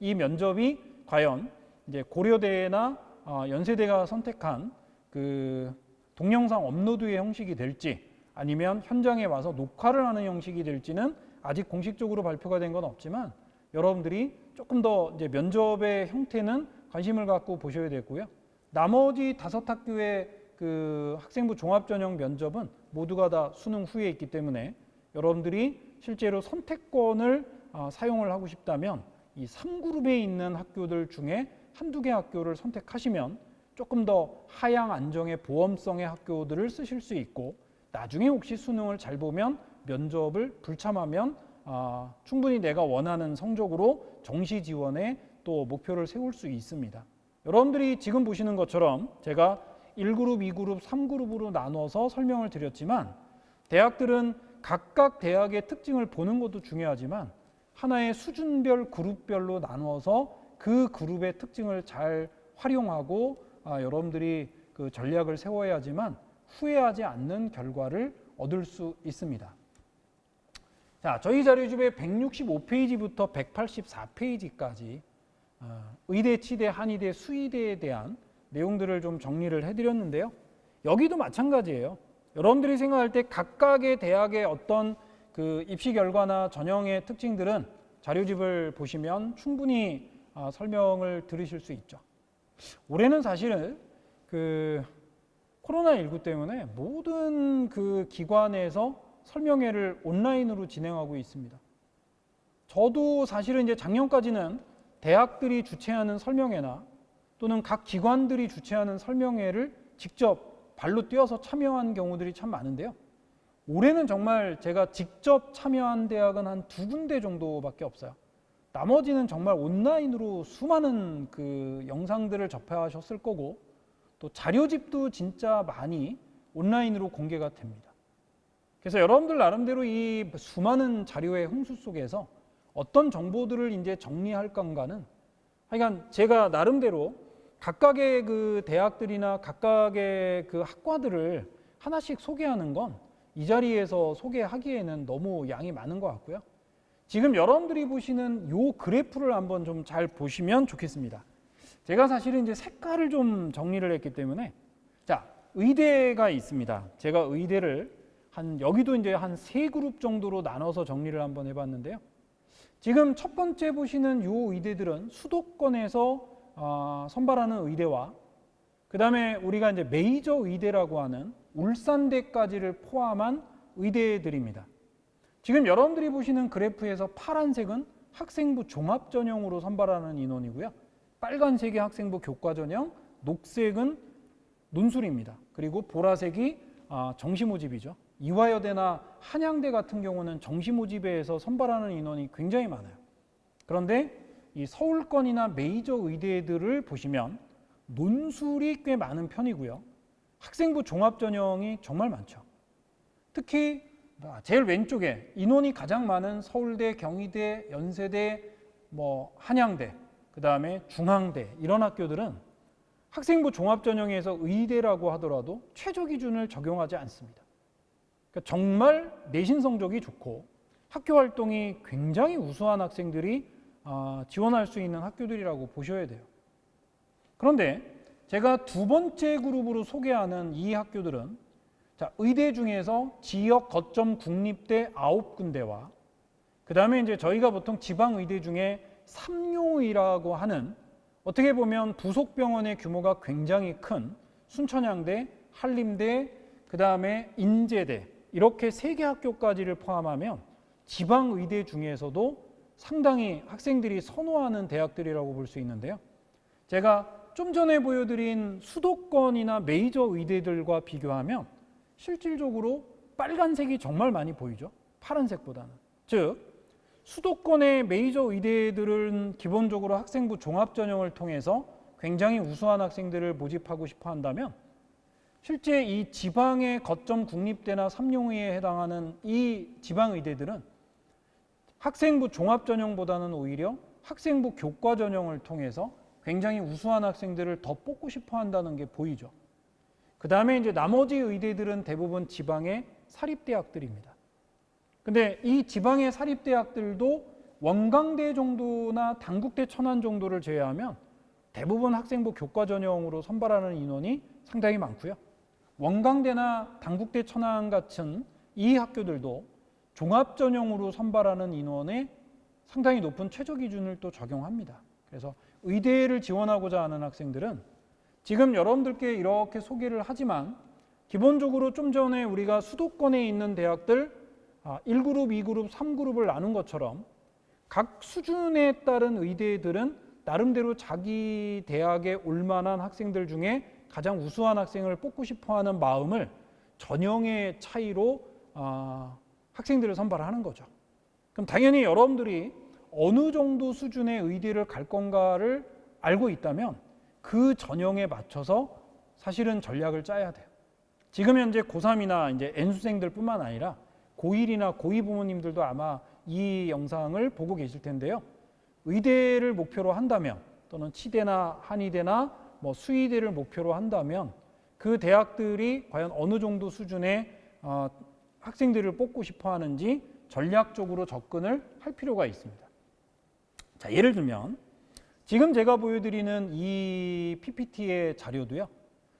이 면접이 과연 이제 고려대나 어, 연세대가 선택한 그 동영상 업로드의 형식이 될지 아니면 현장에 와서 녹화를 하는 형식이 될지는 아직 공식적으로 발표가 된 건 없지만 여러분들이 조금 더 이제 면접의 형태는 관심을 갖고 보셔야 되고요. 나머지 다섯 학교의 그 학생부 종합전형 면접은 모두가 다 수능 후에 있기 때문에 여러분들이 실제로 선택권을 어, 사용을 하고 싶다면 이 3그룹에 있는 학교들 중에 한두 개 학교를 선택하시면 조금 더 하향 안정의 보험성의 학교들을 쓰실 수 있고 나중에 혹시 수능을 잘 보면 면접을 불참하면 아, 충분히 내가 원하는 성적으로 정시 지원에 또 목표를 세울 수 있습니다. 여러분들이 지금 보시는 것처럼 제가 1그룹, 2그룹, 3그룹으로 나눠서 설명을 드렸지만 대학들은 각각 대학의 특징을 보는 것도 중요하지만 하나의 수준별 그룹별로 나누어서 그 그룹의 특징을 잘 활용하고 아, 여러분들이 그 전략을 세워야지만 후회하지 않는 결과를 얻을 수 있습니다. 자, 저희 자료집의 165페이지부터 184페이지까지 어, 의대, 치대, 한의대, 수의대에 대한 내용들을 좀 정리를 해드렸는데요. 여기도 마찬가지예요. 여러분들이 생각할 때 각각의 대학의 어떤 그 입시 결과나 전형의 특징들은 자료집을 보시면 충분히 아, 설명을 들으실 수 있죠. 올해는 사실은 그 코로나19 때문에 모든 그 기관에서 설명회를 온라인으로 진행하고 있습니다. 저도 사실은 이제 작년까지는 대학들이 주최하는 설명회나 또는 각 기관들이 주최하는 설명회를 직접 발로 뛰어서 참여한 경우들이 참 많은데요. 올해는 정말 제가 직접 참여한 대학은 한 두 군데 정도밖에 없어요. 나머지는 정말 온라인으로 수많은 그 영상들을 접하셨을 거고 또 자료집도 진짜 많이 온라인으로 공개가 됩니다. 그래서 여러분들 나름대로 이 수많은 자료의 홍수 속에서 어떤 정보들을 이제 정리할 건가는 하여간 제가 나름대로 각각의 그 대학들이나 각각의 그 학과들을 하나씩 소개하는 건 이 자리에서 소개하기에는 너무 양이 많은 것 같고요. 지금 여러분들이 보시는 요 그래프를 한번 좀 잘 보시면 좋겠습니다. 제가 사실은 이제 색깔을 좀 정리를 했기 때문에 자, 의대가 있습니다. 제가 의대를 한 여기도 이제 한 세 그룹 정도로 나눠서 정리를 한번 해 봤는데요. 지금 첫 번째 보시는 요 의대들은 수도권에서 어, 선발하는 의대와 그 다음에 우리가 이제 메이저 의대라고 하는 울산대까지를 포함한 의대들입니다. 지금 여러분들이 보시는 그래프에서 파란색은 학생부 종합 전형으로 선발하는 인원이고요. 빨간색이 학생부 교과 전형, 녹색은 논술입니다. 그리고 보라색이 아, 정시 모집이죠. 이화여대나 한양대 같은 경우는 정시 모집에서 선발하는 인원이 굉장히 많아요. 그런데 이 서울권이나 메이저 의대들을 보시면 논술이 꽤 많은 편이고요. 학생부 종합 전형이 정말 많죠. 특히 제일 왼쪽에 인원이 가장 많은 서울대, 경희대, 연세대, 뭐 한양대, 그 다음에 중앙대 이런 학교들은 학생부 종합 전형에서 의대라고 하더라도 최저 기준을 적용하지 않습니다. 그러니까 정말 내신 성적이 좋고 학교 활동이 굉장히 우수한 학생들이 아, 지원할 수 있는 학교들이라고 보셔야 돼요. 그런데 제가 두 번째 그룹으로 소개하는 이 학교들은 자, 의대 중에서 지역 거점 국립대 아홉 군데와 그 다음에 이제 저희가 보통 지방 의대 중에 삼용이라고 하는 어떻게 보면 부속 병원의 규모가 굉장히 큰 순천향대, 한림대, 그 다음에 인제대 이렇게 세 개 학교까지를 포함하면 지방 의대 중에서도 상당히 학생들이 선호하는 대학들이라고 볼 수 있는데요. 제가 좀 전에 보여드린 수도권이나 메이저 의대들과 비교하면 실질적으로 빨간색이 정말 많이 보이죠. 파란색보다는. 즉, 수도권의 메이저 의대들은 기본적으로 학생부 종합 전형을 통해서 굉장히 우수한 학생들을 모집하고 싶어 한다면 실제 이 지방의 거점 국립대나 삼용의에 해당하는 이 지방 의대들은 학생부 종합 전형보다는 오히려 학생부 교과 전형을 통해서 굉장히 우수한 학생들을 더 뽑고 싶어 한다는 게 보이죠. 그 다음에 이제 나머지 의대들은 대부분 지방의 사립대학들입니다. 근데 이 지방의 사립대학들도 원광대 정도나 당국대 천안 정도를 제외하면 대부분 학생부 교과 전형으로 선발하는 인원이 상당히 많고요. 원광대나 당국대 천안 같은 이 학교들도 종합 전형으로 선발하는 인원의 상당히 높은 최저 기준을 또 적용합니다. 그래서 의대를 지원하고자 하는 학생들은 지금 여러분들께 이렇게 소개를 하지만 기본적으로 좀 전에 우리가 수도권에 있는 대학들 1그룹, 2그룹, 3그룹을 나눈 것처럼 각 수준에 따른 의대들은 나름대로 자기 대학에 올 만한 학생들 중에 가장 우수한 학생을 뽑고 싶어하는 마음을 전형의 차이로 어, 학생들을 선발하는 거죠. 그럼 당연히 여러분들이 어느 정도 수준의 의대를 갈 건가를 알고 있다면 그 전형에 맞춰서 사실은 전략을 짜야 돼요. 지금 현재 고3이나 이제 N수생들 뿐만 아니라 고1이나 고2 부모님들도 아마 이 영상을 보고 계실 텐데요. 의대를 목표로 한다면 또는 치대나 한의대나 뭐 수의대를 목표로 한다면 그 대학들이 과연 어느 정도 수준의 어, 학생들을 뽑고 싶어 하는지 전략적으로 접근을 할 필요가 있습니다. 자, 예를 들면 지금 제가 보여드리는 이 PPT의 자료도요.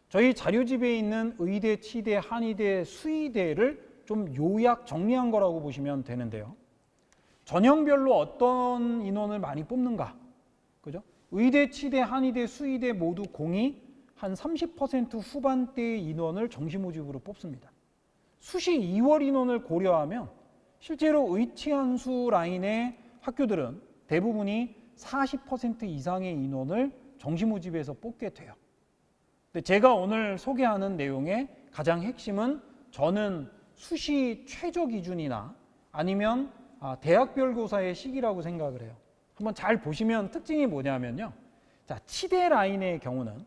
저희 자료집에 있는 의대, 치대, 한의대, 수의대를 좀 요약 정리한 거라고 보시면 되는데요. 전형별로 어떤 인원을 많이 뽑는가? 그죠? 의대, 치대, 한의대, 수의대 모두 공이 한 30% 후반대의 인원을 정시 모집으로 뽑습니다. 수시 2월 인원을 고려하면 실제로 의치한 수 라인의 학교들은 대부분이 40% 이상의 인원을 정시 모집에서 뽑게 돼요. 근데 제가 오늘 소개하는 내용의 가장 핵심은 저는 수시 최저 기준이나 아니면 아, 대학별 고사의 시기라고 생각을 해요. 한번 잘 보시면 특징이 뭐냐면요. 자, 치대 라인의 경우는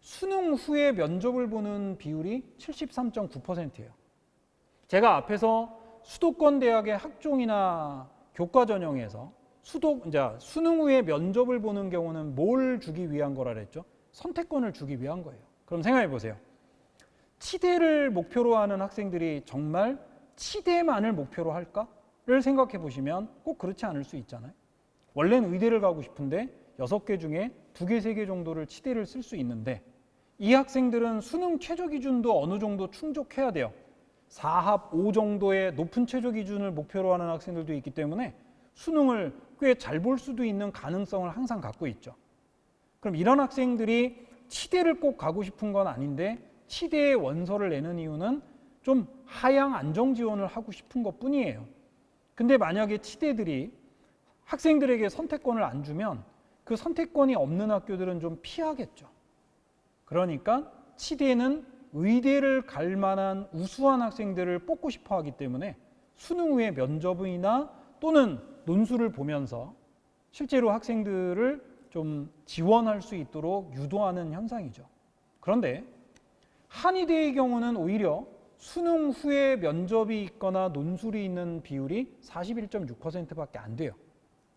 수능 후에 면접을 보는 비율이 73.9%예요. 제가 앞에서 수도권 대학의 학종이나 교과 전형에서 수도 이제 수능 후에 면접을 보는 경우는 뭘 주기 위한 거라 그랬죠? 선택권을 주기 위한 거예요. 그럼 생각해 보세요. 치대를 목표로 하는 학생들이 정말 치대만을 목표로 할까?를 생각해 보시면 꼭 그렇지 않을 수 있잖아요. 원래는 의대를 가고 싶은데 여섯 개 중에 두 개, 세 개 정도를 치대를 쓸 수 있는데 이 학생들은 수능 최저 기준도 어느 정도 충족해야 돼요. 4합 5 정도의 높은 최저 기준을 목표로 하는 학생들도 있기 때문에 수능을 꽤 잘 볼 수도 있는 가능성을 항상 갖고 있죠. 그럼 이런 학생들이 치대를 꼭 가고 싶은 건 아닌데 치대의 원서를 내는 이유는 좀 하향 안정 지원을 하고 싶은 것 뿐이에요. 근데 만약에 치대들이 학생들에게 선택권을 안 주면 그 선택권이 없는 학교들은 좀 피하겠죠. 그러니까 치대는 의대를 갈 만한 우수한 학생들을 뽑고 싶어 하기 때문에 수능 후에 면접이나 또는 논술을 보면서 실제로 학생들을 좀 지원할 수 있도록 유도하는 현상이죠. 그런데 한의대의 경우는 오히려 수능 후에 면접이 있거나 논술이 있는 비율이 41.6%밖에 안 돼요.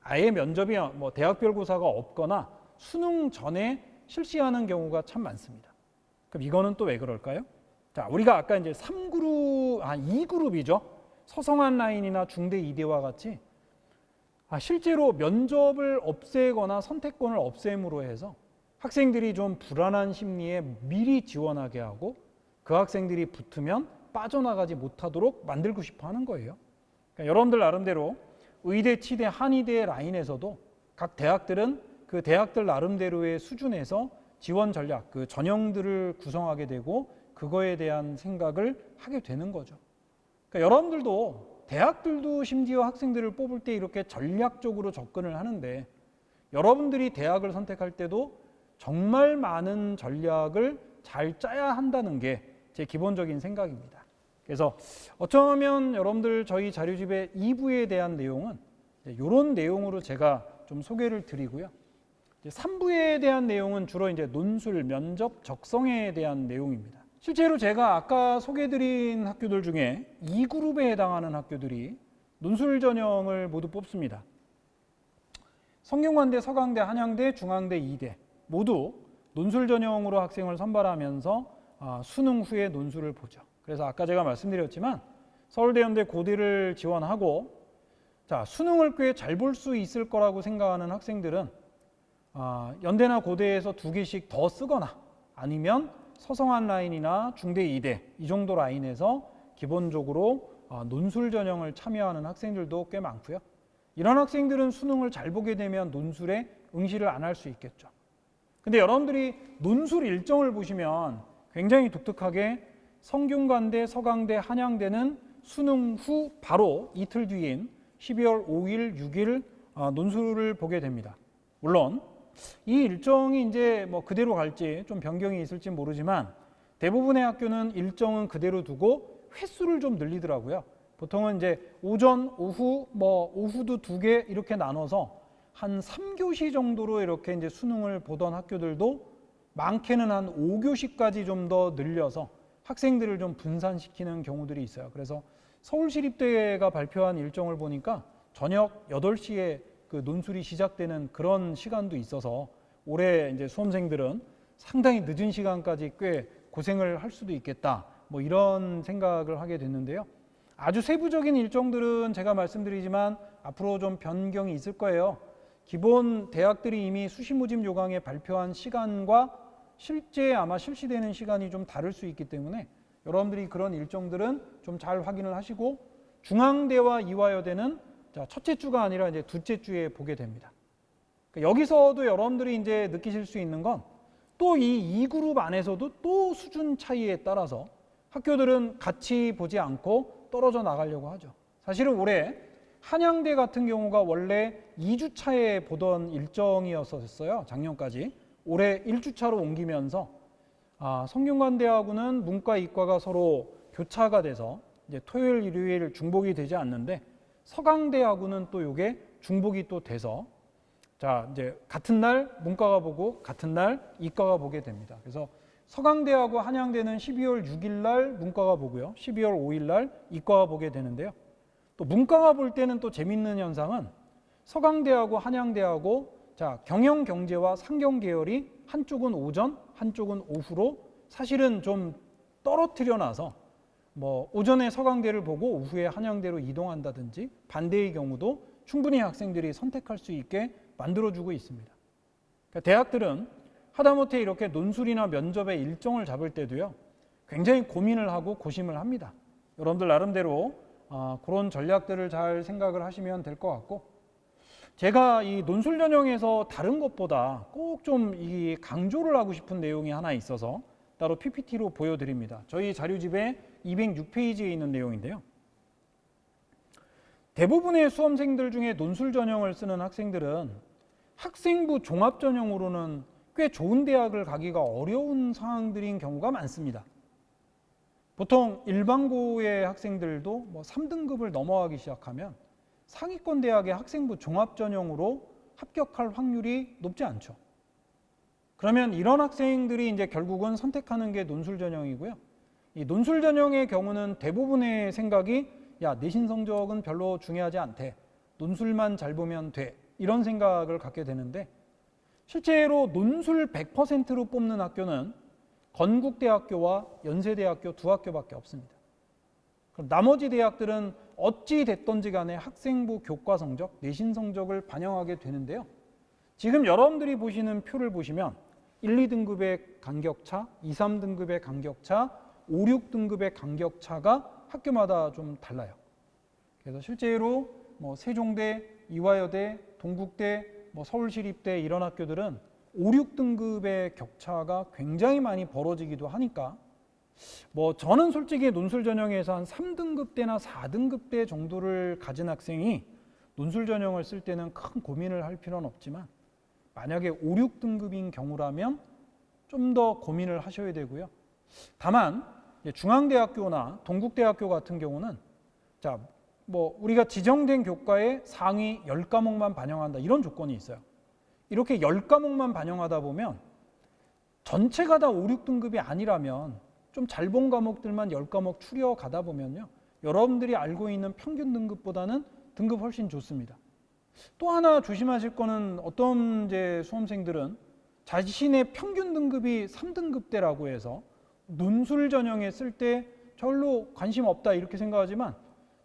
아예 면접이 뭐 대학별 고사가 없거나 수능 전에 실시하는 경우가 참 많습니다. 그럼 이거는 또 왜 그럴까요? 자, 우리가 아까 이제 3그룹, 아, 2그룹이죠. 서성한 라인이나 중대 이대와 같이 아, 실제로 면접을 없애거나 선택권을 없앰으로 해서 학생들이 좀 불안한 심리에 미리 지원하게 하고 그 학생들이 붙으면 빠져나가지 못하도록 만들고 싶어 하는 거예요. 그러니까 여러분들 나름대로 의대, 치대, 한의대 라인에서도 각 대학들은 그 대학들 나름대로의 수준에서 지원 전략, 그 전형들을 구성하게 되고 그거에 대한 생각을 하게 되는 거죠. 그러니까 여러분들도 대학들도 심지어 학생들을 뽑을 때 이렇게 전략적으로 접근을 하는데 여러분들이 대학을 선택할 때도 정말 많은 전략을 잘 짜야 한다는 게 제 기본적인 생각입니다. 그래서 어쩌면 여러분들 저희 자료집의 2부에 대한 내용은 이런 내용으로 제가 좀 소개를 드리고요. 3부에 대한 내용은 주로 이제 논술, 면접, 적성에 대한 내용입니다. 실제로 제가 아까 소개드린 학교들 중에 2그룹에 해당하는 학교들이 논술 전형을 모두 뽑습니다. 성균관대, 서강대, 한양대, 중앙대, 이대 모두 논술 전형으로 학생을 선발하면서 아, 수능 후에 논술을 보죠. 그래서 아까 제가 말씀드렸지만 서울대 연대 고대를 지원하고 자 수능을 꽤 잘 볼 수 있을 거라고 생각하는 학생들은 아, 연대나 고대에서 두 개씩 더 쓰거나 아니면 서성한 라인이나 중대 이대 이 정도 라인에서 기본적으로 아, 논술 전형을 참여하는 학생들도 꽤 많고요. 이런 학생들은 수능을 잘 보게 되면 논술에 응시를 안 할 수 있겠죠. 근데 여러분들이 논술 일정을 보시면 굉장히 독특하게 성균관대, 서강대, 한양대는 수능 후 바로 이틀 뒤인 12월 5일, 6일 어, 논술을 보게 됩니다. 물론 이 일정이 이제 뭐 그대로 갈지 좀 변경이 있을지 모르지만 대부분의 학교는 일정은 그대로 두고 횟수를 좀 늘리더라고요. 보통은 이제 오전, 오후, 뭐 오후도 두 개 이렇게 나눠서 한 3교시 정도로 이렇게 이제 수능을 보던 학교들도 많게는 한 5교시까지 좀 더 늘려서 학생들을 좀 분산시키는 경우들이 있어요. 그래서 서울시립대가 발표한 일정을 보니까 저녁 8시에 그 논술이 시작되는 그런 시간도 있어서 올해 이제 수험생들은 상당히 늦은 시간까지 꽤 고생을 할 수도 있겠다. 뭐 이런 생각을 하게 됐는데요. 아주 세부적인 일정들은 제가 말씀드리지만 앞으로 좀 변경이 있을 거예요. 기본 대학들이 이미 수시모집 요강에 발표한 시간과 실제 아마 실시되는 시간이 좀 다를 수 있기 때문에 여러분들이 그런 일정들은 좀 잘 확인을 하시고 중앙대와 이화여대는 첫째 주가 아니라 이제 둘째 주에 보게 됩니다. 그러니까 여기서도 여러분들이 이제 느끼실 수 있는 건 또 이 2그룹 안에서도 또 수준 차이에 따라서 학교들은 같이 보지 않고 떨어져 나가려고 하죠. 사실은 올해 한양대 같은 경우가 원래 2주 차에 보던 일정이었었어요. 작년까지. 올해 1주차로 옮기면서 아, 성균관대하고는 문과, 이과가 서로 교차가 돼서 이제 토요일, 일요일 중복이 되지 않는데 서강대하고는 또 이게 중복이 또 돼서 자 이제 같은 날 문과가 보고 같은 날 이과가 보게 됩니다. 그래서 서강대하고 한양대는 12월 6일 날 문과가 보고요. 12월 5일 날 이과가 보게 되는데요. 또 문과가 볼 때는 또 재밌는 현상은 서강대하고 한양대하고 자, 경영 경제와 상경 계열이 한쪽은 오전, 한쪽은 오후로 사실은 좀 떨어뜨려 놔서 뭐 오전에 서강대를 보고 오후에 한양대로 이동한다든지 반대의 경우도 충분히 학생들이 선택할 수 있게 만들어주고 있습니다. 그러니까 대학들은 하다못해 이렇게 논술이나 면접의 일정을 잡을 때도요, 굉장히 고민을 하고 고심을 합니다. 여러분들 나름대로 아, 그런 전략들을 잘 생각을 하시면 될 것 같고, 제가 이 논술 전형에서 다른 것보다 꼭 좀 이 강조를 하고 싶은 내용이 하나 있어서 따로 PPT로 보여드립니다. 저희 자료집에 206페이지에 있는 내용인데요. 대부분의 수험생들 중에 논술 전형을 쓰는 학생들은 학생부 종합 전형으로는 꽤 좋은 대학을 가기가 어려운 상황들인 경우가 많습니다. 보통 일반고의 학생들도 뭐 3등급을 넘어가기 시작하면 상위권 대학의 학생부 종합 전형으로 합격할 확률이 높지 않죠. 그러면 이런 학생들이 이제 결국은 선택하는 게 논술 전형이고요. 이 논술 전형의 경우는 대부분의 생각이 야 내신 성적은 별로 중요하지 않대. 논술만 잘 보면 돼. 이런 생각을 갖게 되는데 실제로 논술 100%로 뽑는 학교는 건국대학교와 연세대학교 두 학교밖에 없습니다. 그럼 나머지 대학들은 어찌 됐던지 간에 학생부 교과 성적, 내신 성적을 반영하게 되는데요. 지금 여러분들이 보시는 표를 보시면 1, 2등급의 간격차, 2, 3등급의 간격차, 5, 6등급의 간격차가 학교마다 좀 달라요. 그래서 실제로 뭐 세종대, 이화여대, 동국대, 뭐 서울시립대 이런 학교들은 5, 6등급의 격차가 굉장히 많이 벌어지기도 하니까 뭐 저는 솔직히 논술 전형에서 한 3등급 대나 4등급 대 정도를 가진 학생이 논술 전형을 쓸 때는 큰 고민을 할 필요는 없지만 만약에 5, 6등급인 경우라면 좀 더 고민을 하셔야 되고요. 다만 중앙대학교나 동국대학교 같은 경우는 자, 뭐 우리가 지정된 교과에 상위 10과목만 반영한다 이런 조건이 있어요. 이렇게 10과목만 반영하다 보면 전체가 다 5, 6등급이 아니라면 좀 잘 본 과목들만 10과목 추려 가다 보면요. 여러분들이 알고 있는 평균 등급보다는 등급 훨씬 좋습니다. 또 하나 조심하실 거는 어떤 이제 수험생들은 자신의 평균 등급이 3등급대라고 해서 논술 전형에 쓸때 별로 관심 없다 이렇게 생각하지만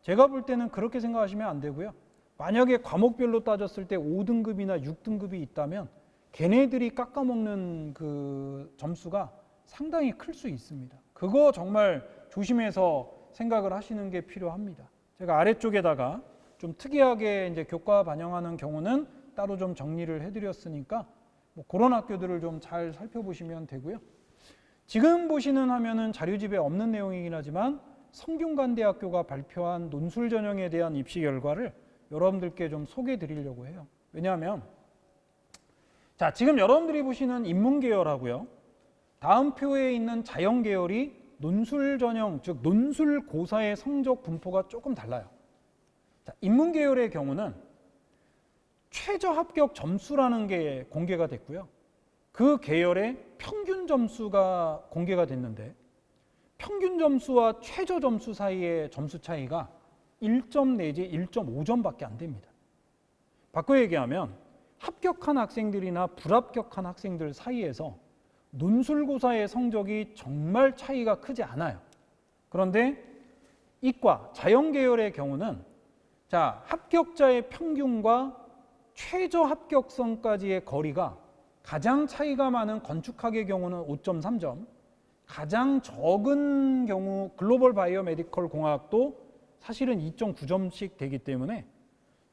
제가 볼 때는 그렇게 생각하시면 안 되고요. 만약에 과목별로 따졌을 때 5등급이나 6등급이 있다면 걔네들이 깎아먹는 그 점수가 상당히 클 수 있습니다. 그거 정말 조심해서 생각을 하시는 게 필요합니다. 제가 아래쪽에다가 좀 특이하게 이제 교과 반영하는 경우는 따로 좀 정리를 해드렸으니까 뭐 그런 학교들을 좀 잘 살펴보시면 되고요. 지금 보시는 화면은 자료집에 없는 내용이긴 하지만 성균관대학교가 발표한 논술 전형에 대한 입시 결과를 여러분들께 좀 소개해 드리려고 해요. 왜냐하면 자 지금 여러분들이 보시는 인문계열하고요. 다음 표에 있는 자연 계열이 논술 전형 즉 논술 고사의 성적 분포가 조금 달라요. 자, 인문 계열의 경우는 최저 합격 점수라는 게 공개가 됐고요. 그 계열의 평균 점수가 공개가 됐는데 평균 점수와 최저 점수 사이의 점수 차이가 1점 내지 1.5점밖에 안 됩니다. 바꿔 얘기하면 합격한 학생들이나 불합격한 학생들 사이에서 논술고사의 성적이 정말 차이가 크지 않아요. 그런데 이과, 자연계열의 경우는 자, 합격자의 평균과 최저 합격선까지의 거리가 가장 차이가 많은 건축학의 경우는 5.3점, 가장 적은 경우 글로벌 바이오 메디컬 공학도 사실은 2.9점씩 되기 때문에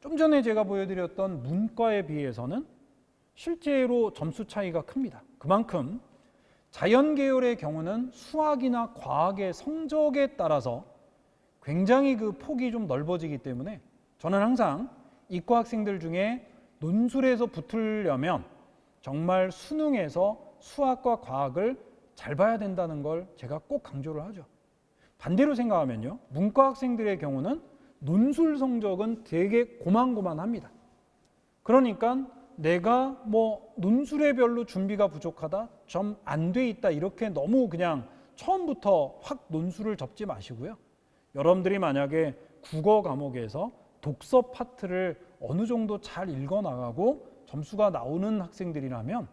좀 전에 제가 보여드렸던 문과에 비해서는 실제로 점수 차이가 큽니다. 그만큼 자연 계열의 경우는 수학이나 과학의 성적에 따라서 굉장히 그 폭이 좀 넓어지기 때문에 저는 항상 이과 학생들 중에 논술에서 붙으려면 정말 수능에서 수학과 과학을 잘 봐야 된다는 걸 제가 꼭 강조를 하죠. 반대로 생각하면요. 문과 학생들의 경우는 논술 성적은 되게 고만고만합니다. 그러니까 내가 뭐 논술에 별로 준비가 부족하다, 좀 안 돼 있다 이렇게 너무 그냥 처음부터 확 논술을 접지 마시고요. 여러분들이 만약에 국어 과목에서 독서 파트를 어느 정도 잘 읽어 나가고 점수가 나오는 학생들이라면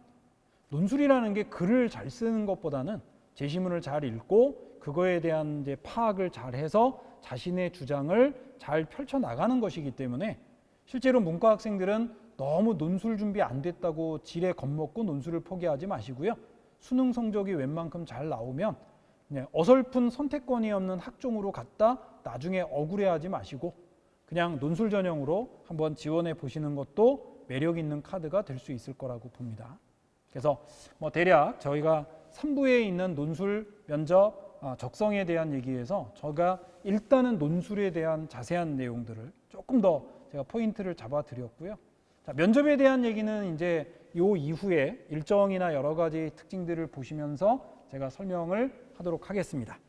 논술이라는 게 글을 잘 쓰는 것보다는 제시문을 잘 읽고 그거에 대한 이제 파악을 잘 해서 자신의 주장을 잘 펼쳐 나가는 것이기 때문에 실제로 문과 학생들은 너무 논술 준비 안 됐다고 지레 겁먹고 논술을 포기하지 마시고요. 수능 성적이 웬만큼 잘 나오면 어설픈 선택권이 없는 학종으로 갔다 나중에 억울해하지 마시고 그냥 논술 전형으로 한번 지원해 보시는 것도 매력 있는 카드가 될 수 있을 거라고 봅니다. 그래서 뭐 대략 저희가 3부에 있는 논술, 면접, 아, 적성에 대한 얘기에서 제가 일단은 논술에 대한 자세한 내용들을 조금 더 제가 포인트를 잡아 드렸고요. 자, 면접에 대한 얘기는 이제 요 이후에 일정이나 여러 가지 특징들을 보시면서 제가 설명을 하도록 하겠습니다.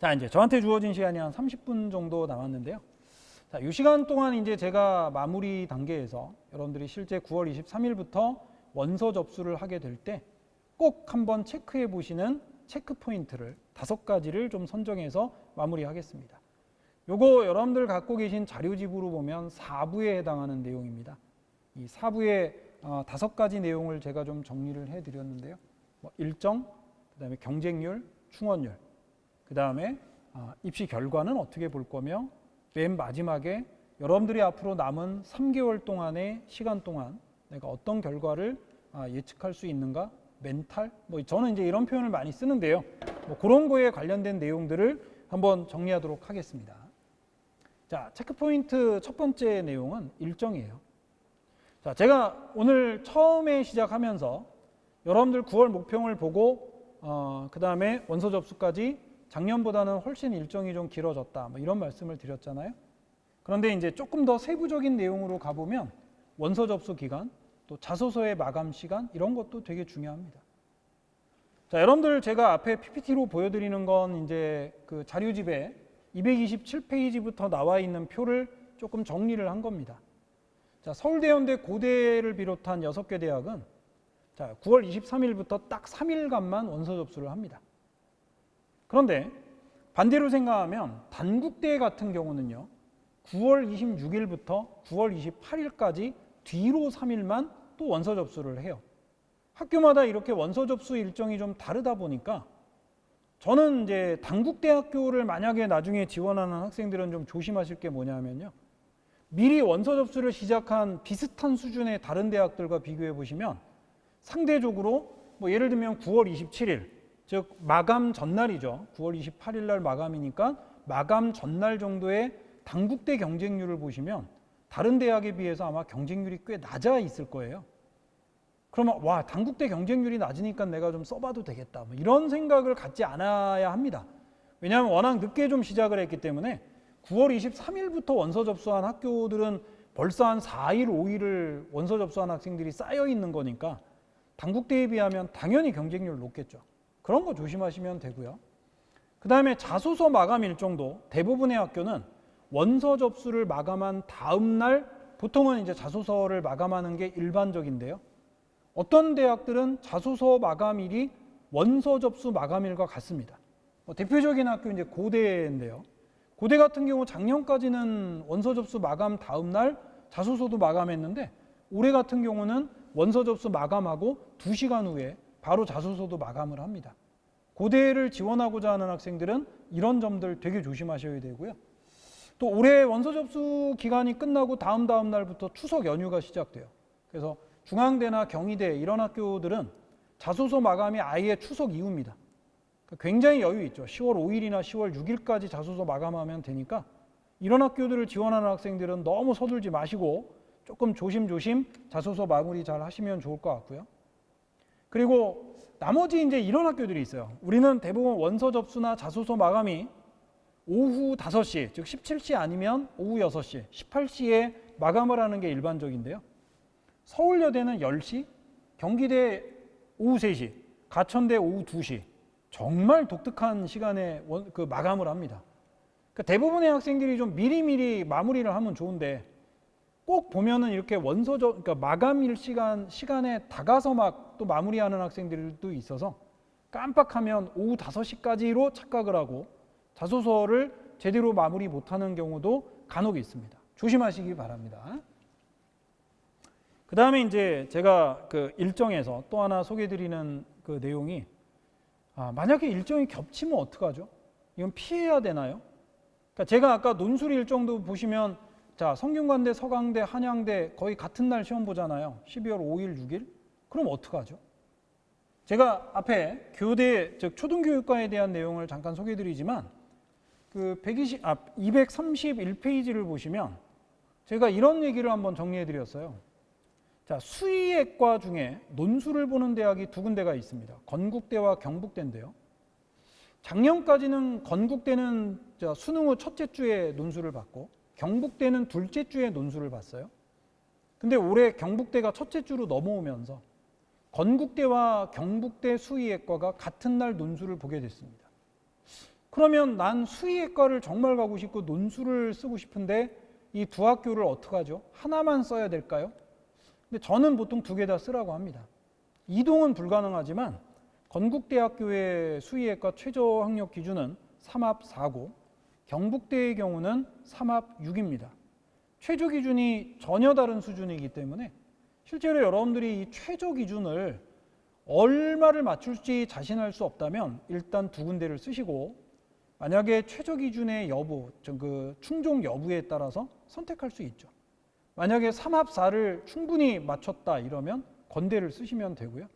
자, 이제 저한테 주어진 시간이 한 30분 정도 남았는데요. 자, 이 시간 동안 이제 제가 마무리 단계에서 여러분들이 실제 9월 23일부터 원서 접수를 하게 될 때 꼭 한번 체크해 보시는 체크 포인트를 다섯 가지를 좀 선정해서 마무리하겠습니다. 요거 여러분들 갖고 계신 자료집으로 보면 4부에 해당하는 내용입니다. 이 4부의 어, 다섯 가지 내용을 제가 좀 정리를 해 드렸는데요. 뭐 일정, 그 다음에 경쟁률, 충원율, 그 다음에 아, 입시 결과는 어떻게 볼 거며 맨 마지막에 여러분들이 앞으로 남은 3개월 동안의 시간 동안 내가 어떤 결과를 아, 예측할 수 있는가? 멘탈? 뭐 저는 이제 이런 표현을 많이 쓰는데요. 뭐 그런 거에 관련된 내용들을 한번 정리하도록 하겠습니다. 자, 체크 포인트 첫 번째 내용은 일정이에요. 자, 제가 오늘 처음에 시작하면서 여러분들 9월 목표를 보고 어, 그 다음에 원서 접수까지 작년보다는 훨씬 일정이 좀 길어졌다. 뭐 이런 말씀을 드렸잖아요. 그런데 이제 조금 더 세부적인 내용으로 가보면 원서 접수 기간, 또 자소서의 마감 시간 이런 것도 되게 중요합니다. 자, 여러분들 제가 앞에 PPT로 보여드리는 건 이제 그 자료집에 227페이지부터 나와 있는 표를 조금 정리를 한 겁니다. 자, 서울대 연대 고대를 비롯한 6개 대학은 자, 9월 23일부터 딱 3일간만 원서 접수를 합니다. 그런데 반대로 생각하면 단국대 같은 경우는요. 9월 26일부터 9월 28일까지 뒤로 3일만 또 원서 접수를 해요. 학교마다 이렇게 원서 접수 일정이 좀 다르다 보니까 저는 이제 단국대학교를 만약에 나중에 지원하는 학생들은 좀 조심하실 게 뭐냐면요. 미리 원서 접수를 시작한 비슷한 수준의 다른 대학들과 비교해 보시면 상대적으로 뭐 예를 들면 9월 27일 즉 마감 전날이죠. 9월 28일 날 마감이니까 마감 전날 정도의 단국대 경쟁률을 보시면 다른 대학에 비해서 아마 경쟁률이 꽤 낮아 있을 거예요. 그러면 와 단국대 경쟁률이 낮으니까 내가 좀 써봐도 되겠다. 뭐 이런 생각을 갖지 않아야 합니다. 왜냐하면 워낙 늦게 좀 시작을 했기 때문에 9월 23일부터 원서 접수한 학교들은 벌써 한 4일, 5일을 원서 접수한 학생들이 쌓여 있는 거니까 단국대에 비하면 당연히 경쟁률 높겠죠. 그런 거 조심하시면 되고요. 그 다음에 자소서 마감 일정도 대부분의 학교는 원서 접수를 마감한 다음 날 보통은 이제 자소서를 마감하는 게 일반적인데요. 어떤 대학들은 자소서 마감일이 원서 접수 마감일과 같습니다. 뭐 대표적인 학교 이제 고대인데요. 고대 같은 경우 작년까지는 원서 접수 마감 다음 날 자소서도 마감했는데 올해 같은 경우는 원서 접수 마감하고 2시간 후에 바로 자소서도 마감을 합니다. 고대를 지원하고자 하는 학생들은 이런 점들 되게 조심하셔야 되고요. 또 올해 원서 접수 기간이 끝나고 다음 다음 날부터 추석 연휴가 시작돼요. 그래서 중앙대나 경희대 이런 학교들은 자소서 마감이 아예 추석 이후입니다. 그러니까 굉장히 여유 있죠. 10월 5일이나 10월 6일까지 자소서 마감하면 되니까 이런 학교들을 지원하는 학생들은 너무 서둘지 마시고 조금 조심조심 자소서 마무리 잘 하시면 좋을 것 같고요. 그리고 나머지 이제 이런 학교들이 있어요. 우리는 대부분 원서 접수나 자소서 마감이 오후 5시, 즉 17시 아니면 오후 6시, 18시에 마감을 하는 게 일반적인데요. 서울여대는 10시, 경기대 오후 3시, 가천대 오후 2시. 정말 독특한 시간에 원, 그 마감을 합니다. 그러니까 대부분의 학생들이 좀 미리미리 마무리를 하면 좋은데 꼭 보면은 이렇게 원서적 그러니까 마감일 시간 시간에 다가서 막 또 마무리하는 학생들도 있어서 깜빡하면 오후 5시까지로 착각을 하고 자소서를 제대로 마무리 못하는 경우도 간혹 있습니다. 조심하시기 바랍니다. 그 다음에 이제 제가 그 일정에서 또 하나 소개드리는 그 내용이 아, 만약에 일정이 겹치면 어떡하죠? 이건 피해야 되나요? 그러니까 제가 아까 논술 일정도 보시면 자 성균관대, 서강대, 한양대 거의 같은 날 시험 보잖아요. 12월 5일, 6일. 그럼 어떡하죠? 제가 앞에 교대 즉 초등교육과에 대한 내용을 잠깐 소개드리지만 그 120, 아, 231페이지를 보시면 제가 이런 얘기를 한번 정리해 드렸어요. 자, 수의학과 중에 논술을 보는 대학이 두 군데가 있습니다. 건국대와 경북대인데요. 작년까지는 건국대는 수능 후 첫째 주에 논술을 받고 경북대는 둘째 주에 논술을 봤어요. 근데 올해 경북대가 첫째 주로 넘어오면서 건국대와 경북대 수의학과가 같은 날 논술을 보게 됐습니다. 그러면 난 수의학과를 정말 가고 싶고 논술을 쓰고 싶은데 이 두 학교를 어떻게 하죠? 하나만 써야 될까요? 근데 저는 보통 두 개 다 쓰라고 합니다. 이동은 불가능하지만 건국대학교의 수의학과 최저 학력 기준은 3합 4고 경북대의 경우는 3합 6입니다. 최저 기준이 전혀 다른 수준이기 때문에 실제로 여러분들이 이 최저 기준을 얼마를 맞출지 자신할 수 없다면 일단 두 군데를 쓰시고 만약에 최저 기준의 여부, 저그 충족 여부에 따라서 선택할 수 있죠. 만약에 삼합 4를 충분히 맞췄다 이러면 건대를 쓰시면 되고요.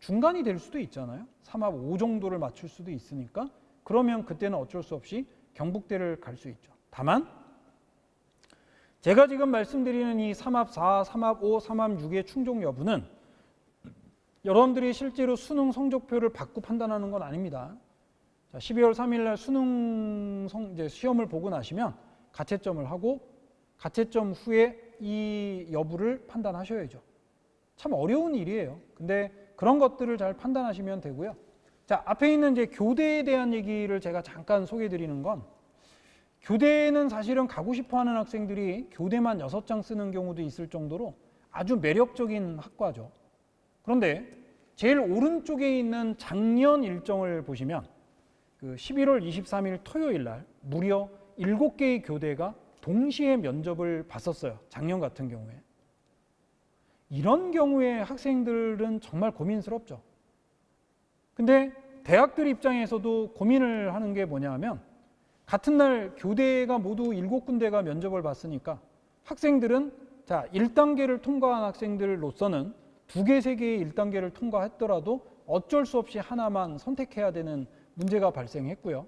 중간이 될 수도 있잖아요. 삼합 5 정도를 맞출 수도 있으니까 그러면 그때는 어쩔 수 없이 경북대를 갈 수 있죠. 다만 제가 지금 말씀드리는 이 삼합 4, 삼합 5, 삼합 6의 충족 여부는 여러분들이 실제로 수능 성적표를 받고 판단하는 건 아닙니다. 자, 12월 3일 날 수능 성, 이제 시험을 보고 나시면 가채점을 하고 가채점 후에 이 여부를 판단하셔야죠. 참 어려운 일이에요. 근데 그런 것들을 잘 판단하시면 되고요. 자, 앞에 있는 이제 교대에 대한 얘기를 제가 잠깐 소개해 드리는 건 교대는 사실은 가고 싶어 하는 학생들이 교대만 여섯 장 쓰는 경우도 있을 정도로 아주 매력적인 학과죠. 그런데 제일 오른쪽에 있는 작년 일정을 보시면 그 11월 23일 토요일 날 무려 7개의 교대가 동시에 면접을 봤었어요. 작년 같은 경우에. 이런 경우에 학생들은 정말 고민스럽죠. 근데 대학들 입장에서도 고민을 하는 게 뭐냐면 같은 날 교대가 모두 7군데가 면접을 봤으니까 학생들은 자, 1단계를 통과한 학생들로서는 두 개, 세 개의 1단계를 통과했더라도 어쩔 수 없이 하나만 선택해야 되는 문제가 발생했고요.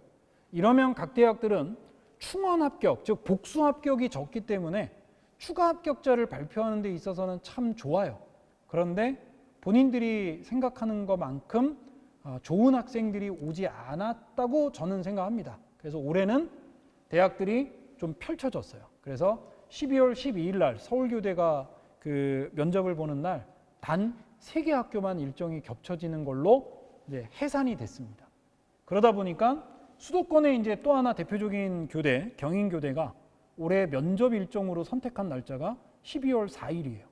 이러면 각 대학들은 충원 합격, 즉 복수 합격이 적기 때문에 추가 합격자를 발표하는 데 있어서는 참 좋아요. 그런데 본인들이 생각하는 것만큼 어, 좋은 학생들이 오지 않았다고 저는 생각합니다. 그래서 올해는 대학들이 좀 펼쳐졌어요. 그래서 12월 12일 날 서울교대가 그 면접을 보는 날 단 세 개 학교만 일정이 겹쳐지는 걸로 이제 해산이 됐습니다. 그러다 보니까 수도권의 이제 또 하나 대표적인 교대, 경인교대가 올해 면접 일정으로 선택한 날짜가 12월 4일이에요.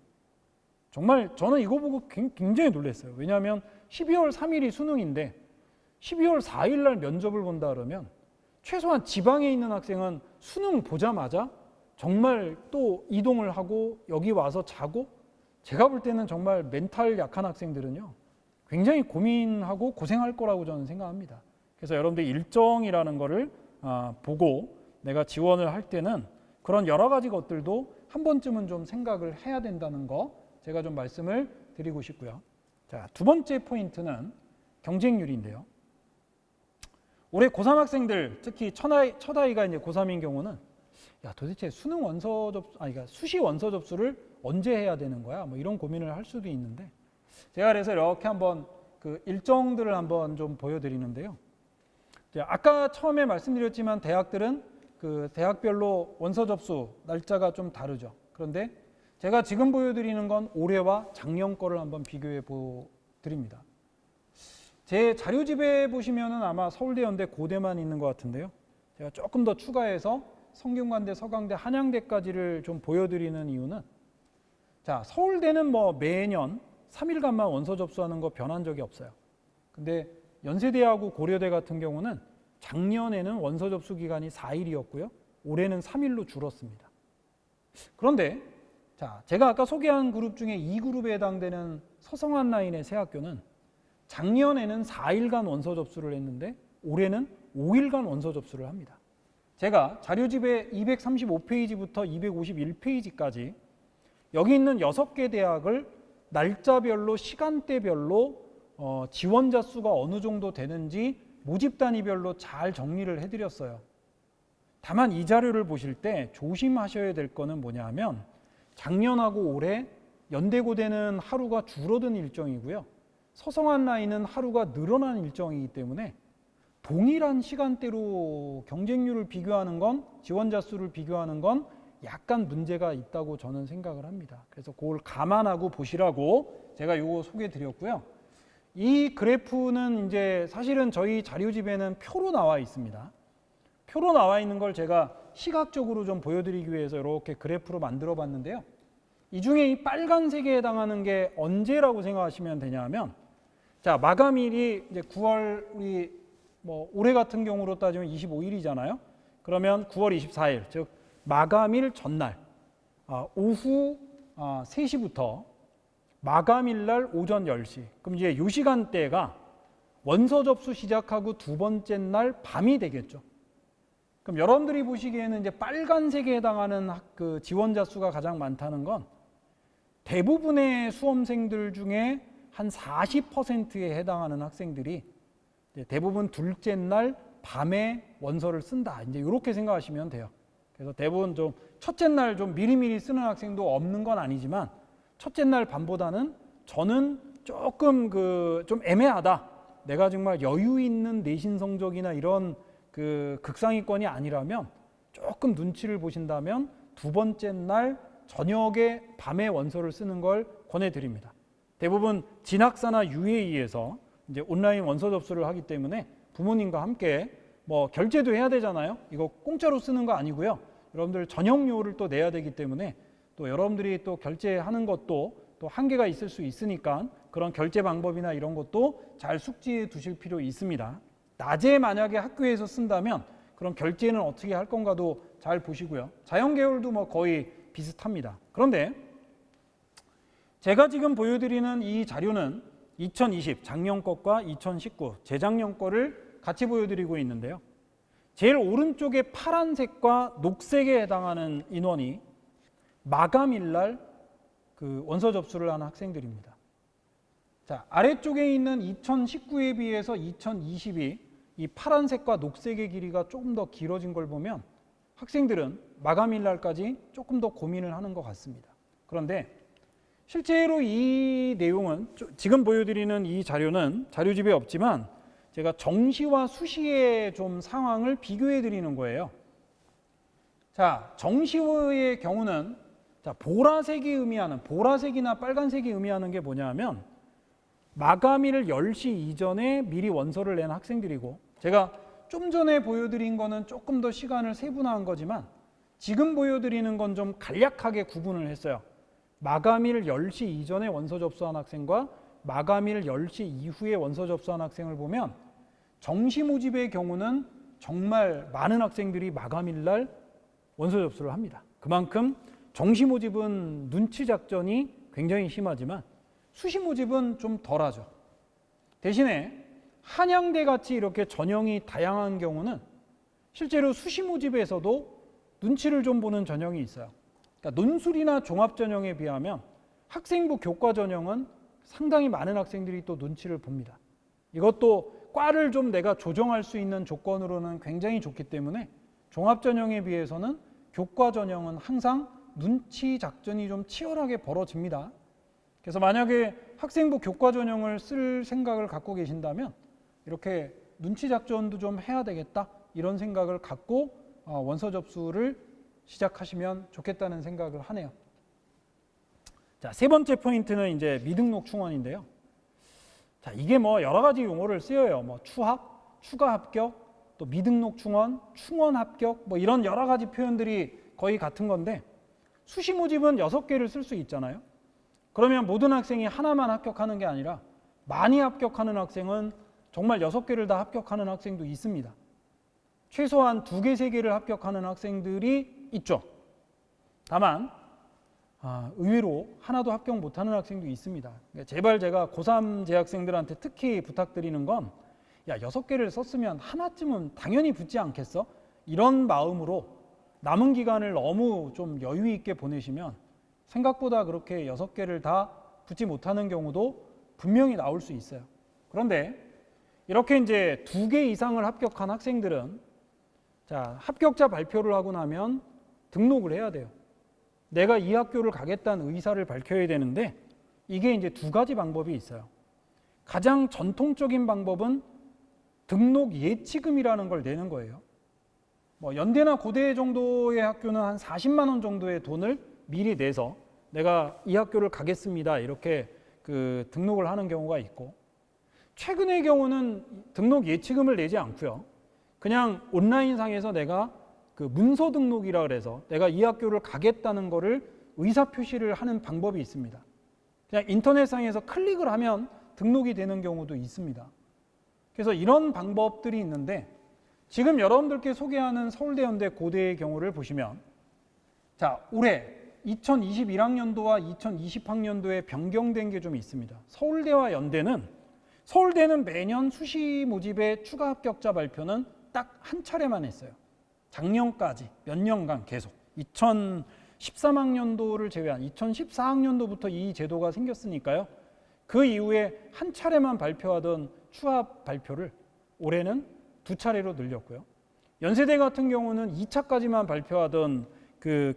정말 저는 이거 보고 굉장히 놀랐어요. 왜냐하면 12월 3일이 수능인데 12월 4일 날 면접을 본다 그러면 최소한 지방에 있는 학생은 수능 보자마자 정말 또 이동을 하고 여기 와서 자고 제가 볼 때는 정말 멘탈 약한 학생들은요 굉장히 고민하고 고생할 거라고 저는 생각합니다. 그래서 여러분들 일정이라는 거를 아, 보고 내가 지원을 할 때는 그런 여러 가지 것들도 한 번쯤은 좀 생각을 해야 된다는 거 제가 좀 말씀을 드리고 싶고요. 자, 두 번째 포인트는 경쟁률인데요. 올해 고3 학생들 특히 첫아이, 첫아이가 이제 고3인 경우는 야 도대체 수능 원서 접수 아니 그러니까 수시 원서 접수를 언제 해야 되는 거야? 뭐 이런 고민을 할 수도 있는데 제가 그래서 이렇게 한번 그 일정들을 한번 좀 보여드리는데요. 아까 처음에 말씀드렸지만 대학들은 그 대학별로 원서 접수 날짜가 좀 다르죠. 그런데 제가 지금 보여드리는 건 올해와 작년 거를 한번 비교해 보 드립니다. 제 자료집에 보시면은 아마 서울대, 연대, 고대만 있는 것 같은데요. 제가 조금 더 추가해서 성균관대, 서강대, 한양대까지를 좀 보여드리는 이유는 자 서울대는 뭐 매년 3일간만 원서 접수하는 거 변한 적이 없어요. 근데 연세대하고 고려대 같은 경우는 작년에는 원서 접수 기간이 4일이었고요. 올해는 3일로 줄었습니다. 그런데 자, 제가 아까 소개한 그룹 중에 이 그룹에 해당되는 서성한 라인의 새 학교는 작년에는 4일간 원서 접수를 했는데 올해는 5일간 원서 접수를 합니다. 제가 자료집에 235페이지부터 251페이지까지 여기 있는 6개 대학을 날짜별로 시간대별로 어, 지원자 수가 어느 정도 되는지 모집 단위별로 잘 정리를 해드렸어요. 다만 이 자료를 보실 때 조심하셔야 될 거는 뭐냐 하면 작년하고 올해 연대고대는 하루가 줄어든 일정이고요. 서성한 라인은 하루가 늘어난 일정이기 때문에 동일한 시간대로 경쟁률을 비교하는 건 지원자 수를 비교하는 건 약간 문제가 있다고 저는 생각을 합니다. 그래서 그걸 감안하고 보시라고 제가 요거 소개해 드렸고요. 이 그래프는 이제 사실은 저희 자료집에는 표로 나와 있습니다. 표로 나와 있는 걸 제가 시각적으로 좀 보여드리기 위해서 이렇게 그래프로 만들어 봤는데요. 이 중에 이 빨간색에 해당하는 게 언제라고 생각하시면 되냐면 자 마감일이 이제 9월 우리 뭐 올해 같은 경우로 따지면 25일이잖아요. 그러면 9월 24일 즉 마감일 전날 아, 오후 아, 3시부터 마감일 날 오전 10시. 그럼 이제 요 시간대가 원서 접수 시작하고 두 번째 날 밤이 되겠죠. 그럼 여러분들이 보시기에는 이제 빨간색에 해당하는 학- 그 지원자 수가 가장 많다는 건 대부분의 수험생들 중에 한 40%에 해당하는 학생들이 대부분 둘째 날 밤에 원서를 쓴다. 이제 이렇게 생각하시면 돼요. 그래서 대부분 좀 첫째 날 좀 미리미리 쓰는 학생도 없는 건 아니지만 첫째 날 밤보다는 저는 조금 그 좀 애매하다. 내가 정말 여유 있는 내신 성적이나 이런 그 극상위권이 아니라면 조금 눈치를 보신다면 두 번째 날 저녁에 밤에 원서를 쓰는 걸 권해드립니다. 대부분 진학사나 UAE에서 이제 온라인 원서 접수를 하기 때문에 부모님과 함께 뭐 결제도 해야 되잖아요. 이거 공짜로 쓰는 거 아니고요. 여러분들 전용료를 또 내야 되기 때문에 또 여러분들이 또 결제하는 것도 또 한계가 있을 수 있으니까 그런 결제 방법이나 이런 것도 잘 숙지해 두실 필요 있습니다. 낮에 만약에 학교에서 쓴다면 그런 결제는 어떻게 할 건가도 잘 보시고요. 자연 계열도 뭐 거의 비슷합니다. 그런데 제가 지금 보여드리는 이 자료는 2020 작년 것과 2019 재작년 거를 같이 보여드리고 있는데요. 제일 오른쪽에 파란색과 녹색에 해당하는 인원이 마감일 날 그 원서 접수를 하는 학생들입니다. 자, 아래쪽에 있는 2019에 비해서 2020이 이 파란색과 녹색의 길이가 조금 더 길어진 걸 보면 학생들은 마감일 날까지 조금 더 고민을 하는 것 같습니다. 그런데 실제로 이 내용은 조- 지금 보여드리는 이 자료는 자료집에 없지만 제가 정시와 수시의 좀 상황을 비교해 드리는 거예요. 자, 정시의 경우는 자, 보라색이 의미하는 보라색이나 빨간색이 의미하는 게 뭐냐면 마감일 10시 이전에 미리 원서를 낸 학생들이고 제가 좀 전에 보여드린 거는 조금 더 시간을 세분화한 거지만 지금 보여드리는 건 좀 간략하게 구분을 했어요. 마감일 10시 이전에 원서 접수한 학생과 마감일 10시 이후에 원서 접수한 학생을 보면 정시 모집의 경우는 정말 많은 학생들이 마감일 날 원서 접수를 합니다. 그만큼 정시 모집은 눈치 작전이 굉장히 심하지만 수시 모집은 좀 덜하죠. 대신에 한양대 같이 이렇게 전형이 다양한 경우는 실제로 수시 모집에서도 눈치를 좀 보는 전형이 있어요. 그러니까 논술이나 종합 전형에 비하면 학생부 교과 전형은 상당히 많은 학생들이 또 눈치를 봅니다. 이것도 과를 좀 내가 조정할 수 있는 조건으로는 굉장히 좋기 때문에 종합 전형에 비해서는 교과 전형은 항상 눈치 작전이 좀 치열하게 벌어집니다. 그래서 만약에 학생부 교과 전형을 쓸 생각을 갖고 계신다면 이렇게 눈치 작전도 좀 해야 되겠다 이런 생각을 갖고 어, 원서 접수를 시작하시면 좋겠다는 생각을 하네요. 자, 세 번째 포인트는 이제 미등록 충원인데요. 자, 이게 뭐 여러 가지 용어를 쓰여요. 뭐 추합, 추가 합격, 또 미등록 충원, 충원 합격, 뭐 이런 여러 가지 표현들이 거의 같은 건데 수시 모집은 여섯 개를 쓸 수 있잖아요. 그러면 모든 학생이 하나만 합격하는 게 아니라 많이 합격하는 학생은 정말 여섯 개를 다 합격하는 학생도 있습니다. 최소한 두 개, 세 개를 합격하는 학생들이 있죠. 다만 아, 의외로 하나도 합격 못하는 학생도 있습니다. 그러니까 제발 제가 고3 재학생들한테 특히 부탁드리는 건 야, 여섯 개를 썼으면 하나쯤은 당연히 붙지 않겠어? 이런 마음으로 남은 기간을 너무 좀 여유 있게 보내시면 생각보다 그렇게 여섯 개를 다 붙지 못하는 경우도 분명히 나올 수 있어요. 그런데 이렇게 이제 두 개 이상을 합격한 학생들은 자, 합격자 발표를 하고 나면 등록을 해야 돼요. 내가 이 학교를 가겠다는 의사를 밝혀야 되는데 이게 이제 두 가지 방법이 있어요. 가장 전통적인 방법은 등록 예치금이라는 걸 내는 거예요. 뭐 연대나 고대 정도의 학교는 한 40만 원 정도의 돈을 미리 내서 내가 이 학교를 가겠습니다. 이렇게 그 등록을 하는 경우가 있고 최근의 경우는 등록 예치금을 내지 않고요. 그냥 온라인상에서 내가 그 문서 등록이라 그래서 내가 이 학교를 가겠다는 거를 의사 표시를 하는 방법이 있습니다. 그냥 인터넷상에서 클릭을 하면 등록이 되는 경우도 있습니다. 그래서 이런 방법들이 있는데 지금 여러분들께 소개하는 서울대 연대 고대의 경우를 보시면 자 올해 2021학년도와 2020학년도에 변경된 게 좀 있습니다. 서울대와 연대는 서울대는 매년 수시 모집의 추가 합격자 발표는 딱 한 차례만 했어요. 작년까지 몇 년간 계속 2013학년도를 제외한 2014학년도부터 이 제도가 생겼으니까요. 그 이후에 한 차례만 발표하던 추하 발표를 올해는 두 차례로 늘렸고요. 연세대 같은 경우는 2차까지만 발표하던 그,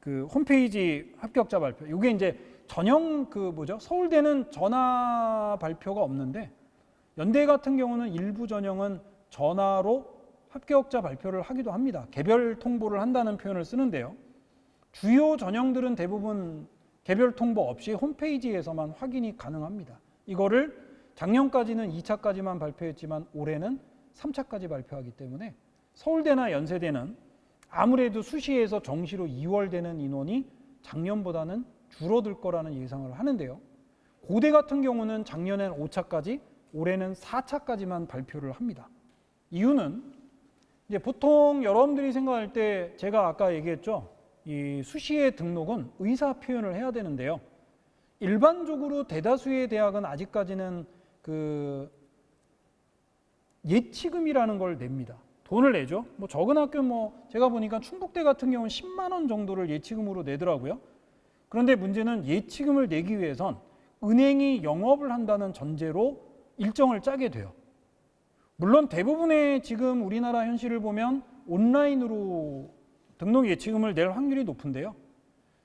그 홈페이지 합격자 발표. 이게 이제 전형 그 뭐죠? 서울대는 전화 발표가 없는데 연대 같은 경우는 일부 전형은 전화로 합격자 발표를 하기도 합니다. 개별 통보를 한다는 표현을 쓰는데요. 주요 전형들은 대부분 개별 통보 없이 홈페이지에서만 확인이 가능합니다. 이거를 작년까지는 2차까지만 발표했지만 올해는 3차까지 발표하기 때문에 서울대나 연세대는 아무래도 수시에서 정시로 2월 되는 인원이 작년보다는 줄어들 거라는 예상을 하는데요. 고대 같은 경우는 작년엔 5차까지, 올해는 4차까지만 발표를 합니다. 이유는 이제 보통 여러분들이 생각할 때 제가 아까 얘기했죠. 이 수시의 등록은 의사 표현을 해야 되는데요. 일반적으로 대다수의 대학은 아직까지는 그 예치금이라는 걸 냅니다. 돈을 내죠. 뭐 적은 학교 뭐 제가 보니까 충북대 같은 경우는 10만 원 정도를 예치금으로 내더라고요. 그런데 문제는 예치금을 내기 위해선 은행이 영업을 한다는 전제로 일정을 짜게 돼요. 물론 대부분의 지금 우리나라 현실을 보면 온라인으로 등록 예치금을 낼 확률이 높은데요.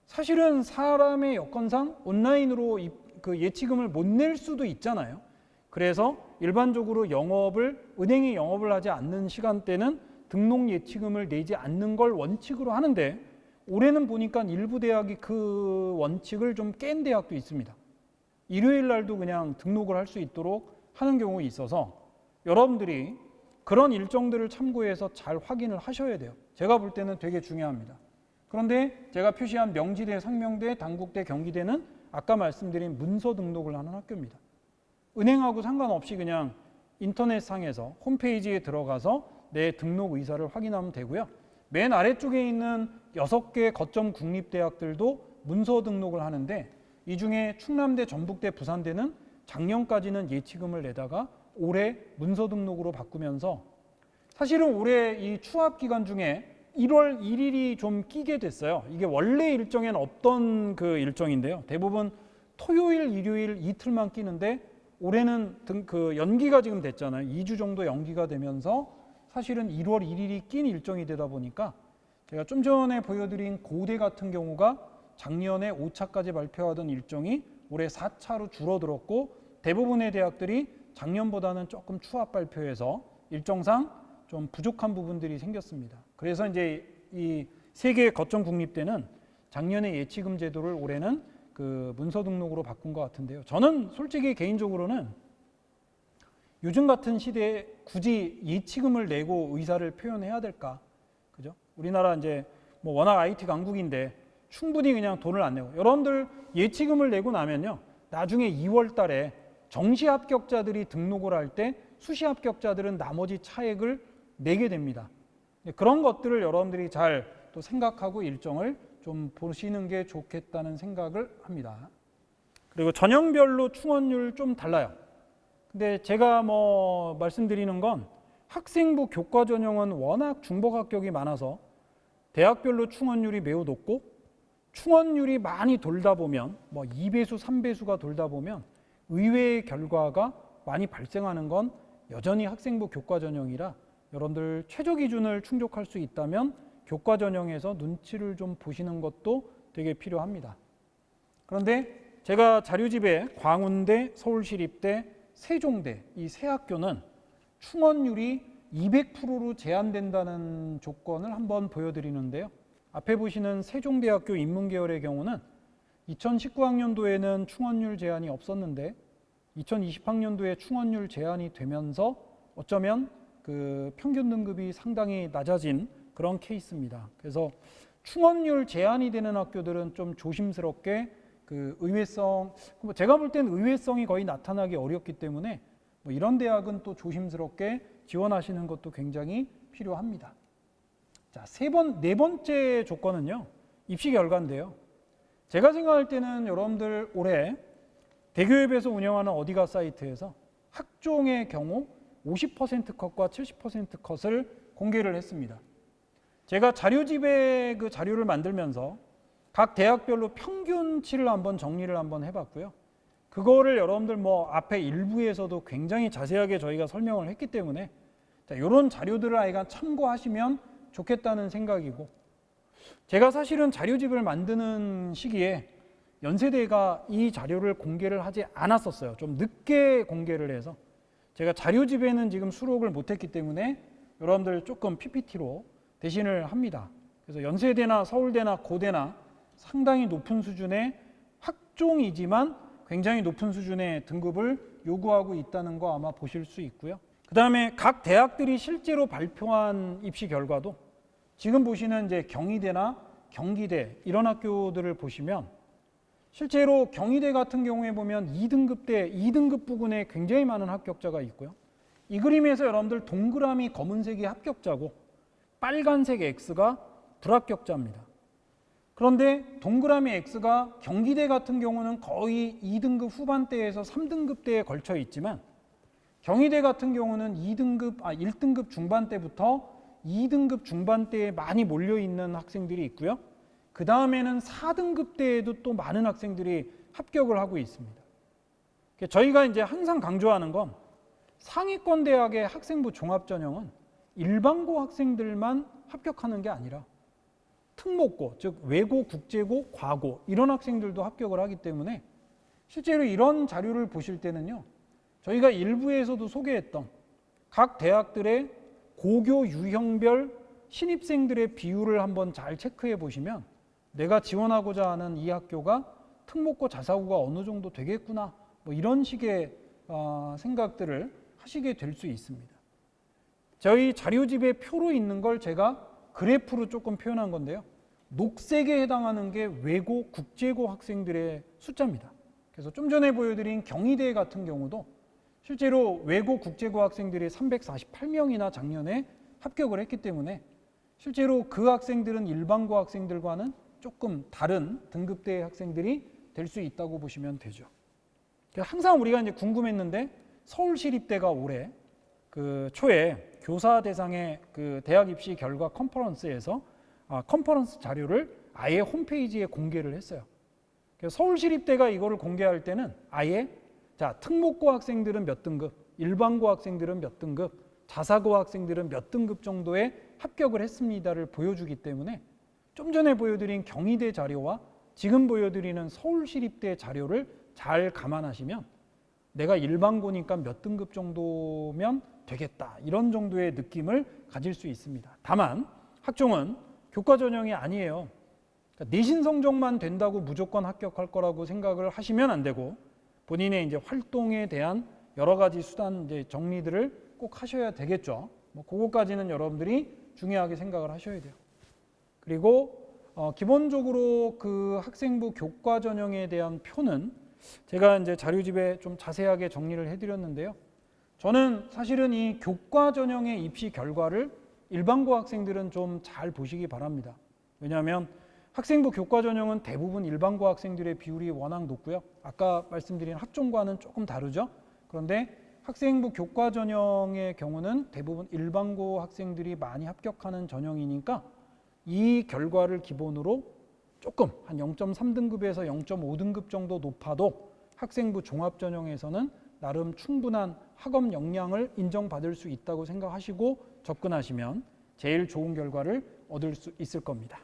사실은 사람의 여건상 온라인으로 그 예치금을 못 낼 수도 있잖아요. 그래서 일반적으로 영업을 은행이 영업을 하지 않는 시간대는 등록 예치금을 내지 않는 걸 원칙으로 하는데 올해는 보니까 일부 대학이 그 원칙을 좀 깬 대학도 있습니다. 일요일 날도 그냥 등록을 할 수 있도록 하는 경우가 있어서 여러분들이 그런 일정들을 참고해서 잘 확인을 하셔야 돼요. 제가 볼 때는 되게 중요합니다. 그런데 제가 표시한 명지대, 상명대, 당국대, 경기대는 아까 말씀드린 문서 등록을 하는 학교입니다. 은행하고 상관없이 그냥 인터넷상에서 홈페이지에 들어가서 내 등록 의사를 확인하면 되고요. 맨 아래쪽에 있는 여섯 개 거점 국립대학들도 문서 등록을 하는데 이 중에 충남대, 전북대, 부산대는 작년까지는 예치금을 내다가 올해 문서 등록으로 바꾸면서 사실은 올해 이 추합 기간 중에 1월 1일이 좀 끼게 됐어요. 이게 원래 일정엔 없던 그 일정인데요. 대부분 토요일, 일요일 이틀만 끼는데 올해는 등, 그 연기가 지금 됐잖아요. 2주 정도 연기가 되면서 사실은 1월 1일이 낀 일정이 되다 보니까 제가 좀 전에 보여드린 고대 같은 경우가 작년에 5차까지 발표하던 일정이 올해 4차로 줄어들었고 대부분의 대학들이 작년보다는 조금 추합 발표해서 일정상 좀 부족한 부분들이 생겼습니다. 그래서 이제 이 세계 거점 국립대는 작년에 예치금 제도를 올해는 그 문서 등록으로 바꾼 것 같은데요. 저는 솔직히 개인적으로는 요즘 같은 시대에 굳이 예치금을 내고 의사를 표현해야 될까? 그죠? 우리나라 이제 뭐 워낙 IT 강국인데 충분히 그냥 돈을 안 내고 여러분들 예치금을 내고 나면요. 나중에 2월 달에 정시 합격자들이 등록을 할 때 수시 합격자들은 나머지 차액을 내게 됩니다. 그런 것들을 여러분들이 잘 또 생각하고 일정을 좀 보시는 게 좋겠다는 생각을 합니다. 그리고 전형별로 충원율 좀 달라요. 근데 제가 뭐 말씀드리는 건 학생부 교과 전형은 워낙 중복 합격이 많아서 대학별로 충원율이 매우 높고 충원율이 많이 돌다 보면 뭐 2배수, 3배수가 돌다 보면 의외의 결과가 많이 발생하는 건 여전히 학생부 교과 전형이라 여러분들 최저 기준을 충족할 수 있다면 교과 전형에서 눈치를 좀 보시는 것도 되게 필요합니다. 그런데 제가 자료집에 광운대, 서울시립대, 세종대 이 세 학교는 충원율이 200%로 제한된다는 조건을 한번 보여드리는데요. 앞에 보시는 세종대학교 인문계열의 경우는 2019학년도에는 충원율 제한이 없었는데 2020학년도에 충원율 제한이 되면서 어쩌면 그 평균 등급이 상당히 낮아진 그런 케이스입니다. 그래서 충원율 제한이 되는 학교들은 좀 조심스럽게 그 의외성, 뭐 제가 볼 때는 의외성이 거의 나타나기 어렵기 때문에 뭐 이런 대학은 또 조심스럽게 지원하시는 것도 굉장히 필요합니다. 자, 세 번, 네 번째 조건은요, 입시 결과인데요. 제가 생각할 때는 여러분들 올해 대교협에서 운영하는 어디가 사이트에서 학종의 경우 50% 컷과 70% 컷을 공개를 했습니다. 제가 자료집에 그 자료를 만들면서 각 대학별로 평균치를 한번 정리를 한번 해봤고요. 그거를 여러분들 뭐 앞에 일부에서도 굉장히 자세하게 저희가 설명을 했기 때문에 자, 이런 자료들을 아이가 참고하시면 좋겠다는 생각이고 제가 사실은 자료집을 만드는 시기에 연세대가 이 자료를 공개를 하지 않았었어요. 좀 늦게 공개를 해서 제가 자료집에는 지금 수록을 못했기 때문에 여러분들 조금 PPT로 대신을 합니다. 그래서 연세대나 서울대나 고대나 상당히 높은 수준의 학종이지만 굉장히 높은 수준의 등급을 요구하고 있다는 거 아마 보실 수 있고요. 그 다음에 각 대학들이 실제로 발표한 입시 결과도 지금 보시는 이제 경희대나 경기대 이런 학교들을 보시면 실제로 경희대 같은 경우에 보면 2등급 대, 2등급 부근에 굉장히 많은 합격자가 있고요. 이 그림에서 여러분들 동그라미 검은색이 합격자고 빨간색 X가 불합격자입니다. 그런데 동그라미 X가 경기대 같은 경우는 거의 2등급 후반대에서 3등급대에 걸쳐 있지만 경희대 같은 경우는 2등급, 아, 1등급 중반대부터 2등급 중반대에 많이 몰려 있는 학생들이 있고요. 그 다음에는 4등급 대에도 또 많은 학생들이 합격을 하고 있습니다. 저희가 이제 항상 강조하는 건 상위권 대학의 학생부 종합 전형은 일반고 학생들만 합격하는 게 아니라 특목고, 즉 외고, 국제고, 과고 이런 학생들도 합격을 하기 때문에 실제로 이런 자료를 보실 때는요. 저희가 일부에서도 소개했던 각 대학들의 고교 유형별 신입생들의 비율을 한번 잘 체크해 보시면 내가 지원하고자 하는 이 학교가 특목고 자사고가 어느 정도 되겠구나 뭐 이런 식의 어, 생각들을 하시게 될 수 있습니다. 저희 자료집에 표로 있는 걸 제가 그래프로 조금 표현한 건데요. 녹색에 해당하는 게 외고 국제고 학생들의 숫자입니다. 그래서 좀 전에 보여드린 경희대 같은 경우도 실제로 외고 국제고 학생들이 348명이나 작년에 합격을 했기 때문에 실제로 그 학생들은 일반고 학생들과는 조금 다른 등급대의 학생들이 될 수 있다고 보시면 되죠. 항상 우리가 이제 궁금했는데 서울시립대가 올해 그 초에 교사 대상의 그 대학 입시 결과 컨퍼런스에서 아, 컨퍼런스 자료를 아예 홈페이지에 공개를 했어요. 서울시립대가 이거를 공개할 때는 아예 자 특목고 학생들은 몇 등급, 일반고 학생들은 몇 등급, 자사고 학생들은 몇 등급 정도의 합격을 했습니다를 보여주기 때문에 좀 전에 보여드린 경희대 자료와 지금 보여드리는 서울시립대 자료를 잘 감안하시면 내가 일반고니까 몇 등급 정도면 되겠다 이런 정도의 느낌을 가질 수 있습니다. 다만 학종은 교과 전형이 아니에요. 그러니까 내신 성적만 된다고 무조건 합격할 거라고 생각을 하시면 안 되고 본인의 이제 활동에 대한 여러 가지 수단 이제 정리들을 꼭 하셔야 되겠죠. 뭐 그거까지는 여러분들이 중요하게 생각을 하셔야 돼요. 그리고 어, 기본적으로 그 학생부 교과 전형에 대한 표는 제가 이제 자료집에 좀 자세하게 정리를 해드렸는데요. 저는 사실은 이 교과 전형의 입시 결과를 일반고 학생들은 좀 잘 보시기 바랍니다. 왜냐하면 학생부 교과 전형은 대부분 일반고 학생들의 비율이 워낙 높고요. 아까 말씀드린 학종과는 조금 다르죠. 그런데 학생부 교과 전형의 경우는 대부분 일반고 학생들이 많이 합격하는 전형이니까 이 결과를 기본으로 조금 한 0.3등급에서 0.5등급 정도 높아도 학생부 종합 전형에서는 나름 충분한 학업 역량을 인정받을 수 있다고 생각하시고 접근하시면 제일 좋은 결과를 얻을 수 있을 겁니다.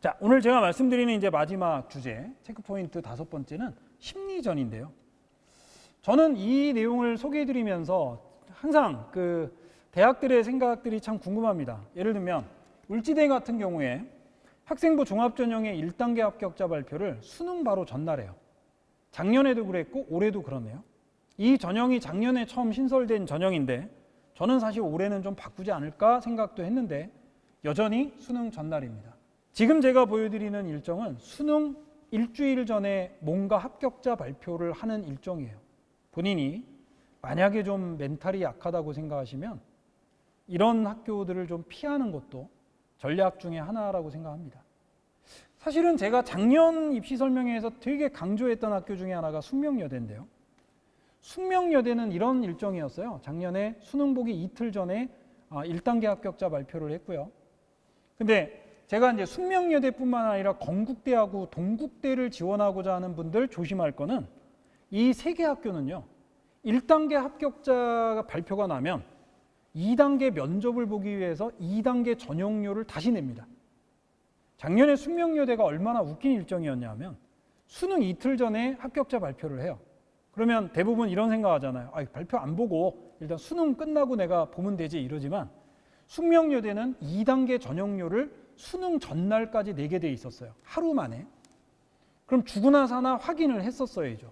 자, 오늘 제가 말씀드리는 이제 마지막 주제, 체크포인트 다섯 번째는 심리전인데요. 저는 이 내용을 소개해 드리면서 항상 그 대학들의 생각들이 참 궁금합니다. 예를 들면 울지대 같은 경우에 학생부 종합전형의 1단계 합격자 발표를 수능 바로 전날해요. 작년에도 그랬고 올해도 그렇네요. 이 전형이 작년에 처음 신설된 전형인데 저는 사실 올해는 좀 바꾸지 않을까 생각도 했는데 여전히 수능 전날입니다. 지금 제가 보여드리는 일정은 수능 일주일 전에 뭔가 합격자 발표를 하는 일정이에요. 본인이 만약에 좀 멘탈이 약하다고 생각하시면 이런 학교들을 좀 피하는 것도 전략 중에 하나라고 생각합니다. 사실은 제가 작년 입시 설명회에서 되게 강조했던 학교 중에 하나가 숙명여대인데요. 숙명여대는 이런 일정이었어요. 작년에 수능 보기 이틀 전에 아, 1단계 합격자 발표를 했고요. 근데 제가 이제 숙명여대뿐만 아니라 건국대하고 동국대를 지원하고자 하는 분들 조심할 거는 이 세 개 학교는요. 1단계 합격자가 발표가 나면 2단계 면접을 보기 위해서 2단계 전형료를 다시 냅니다. 작년에 숙명여대가 얼마나 웃긴 일정이었냐면 수능 이틀 전에 합격자 발표를 해요. 그러면 대부분 이런 생각하잖아요. 아, 발표 안 보고 일단 수능 끝나고 내가 보면 되지 이러지만 숙명여대는 2단계 전형료를 수능 전날까지 내게 돼 있었어요. 하루 만에. 그럼 주구나 사나 확인을 했었어야죠.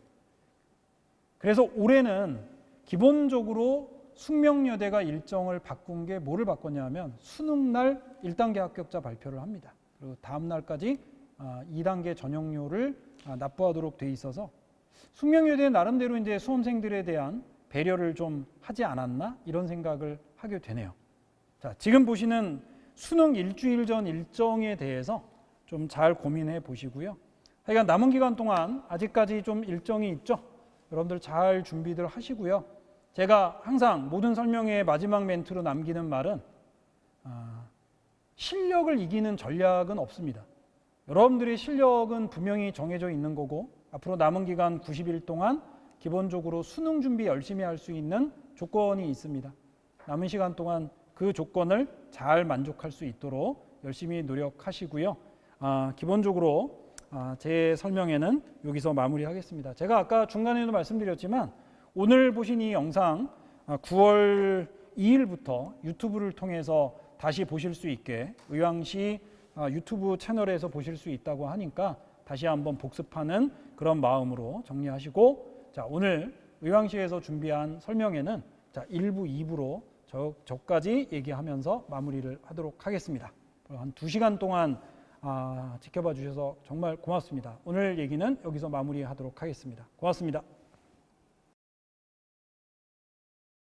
그래서 올해는 기본적으로 숙명여대가 일정을 바꾼 게 뭐를 바꿨냐면 수능 날 1단계 합격자 발표를 합니다. 그리고 다음 날까지 2단계 전형료를 아, 납부하도록 돼 있어서 숙명여대 나름대로 이제 수험생들에 대한 배려를 좀 하지 않았나 이런 생각을 하게 되네요. 자, 지금 보시는 수능 일주일 전 일정에 대해서 좀 잘 고민해 보시고요. 하여간 남은 기간 동안 아직까지 좀 일정이 있죠. 여러분들 잘 준비들 하시고요. 제가 항상 모든 설명의 마지막 멘트로 남기는 말은 아, 실력을 이기는 전략은 없습니다. 여러분들의 실력은 분명히 정해져 있는 거고 앞으로 남은 기간 90일 동안 기본적으로 수능 준비 열심히 할 수 있는 조건이 있습니다. 남은 시간 동안 그 조건을 잘 만족할 수 있도록 열심히 노력하시고요. 아, 기본적으로 아, 제 설명회는 여기서 마무리하겠습니다. 제가 아까 중간에도 말씀드렸지만 오늘 보신 이 영상 아, 9월 2일부터 유튜브를 통해서 다시 보실 수 있게 의왕시 아, 유튜브 채널에서 보실 수 있다고 하니까 다시 한번 복습하는 그런 마음으로 정리하시고 자 오늘 의왕시에서 준비한 설명회는 자 1부 2부로 저, 저까지 얘기하면서 마무리를 하도록 하겠습니다. 한 2시간 동안 아, 지켜봐 주셔서 정말 고맙습니다. 오늘 얘기는 여기서 마무리하도록 하겠습니다. 고맙습니다.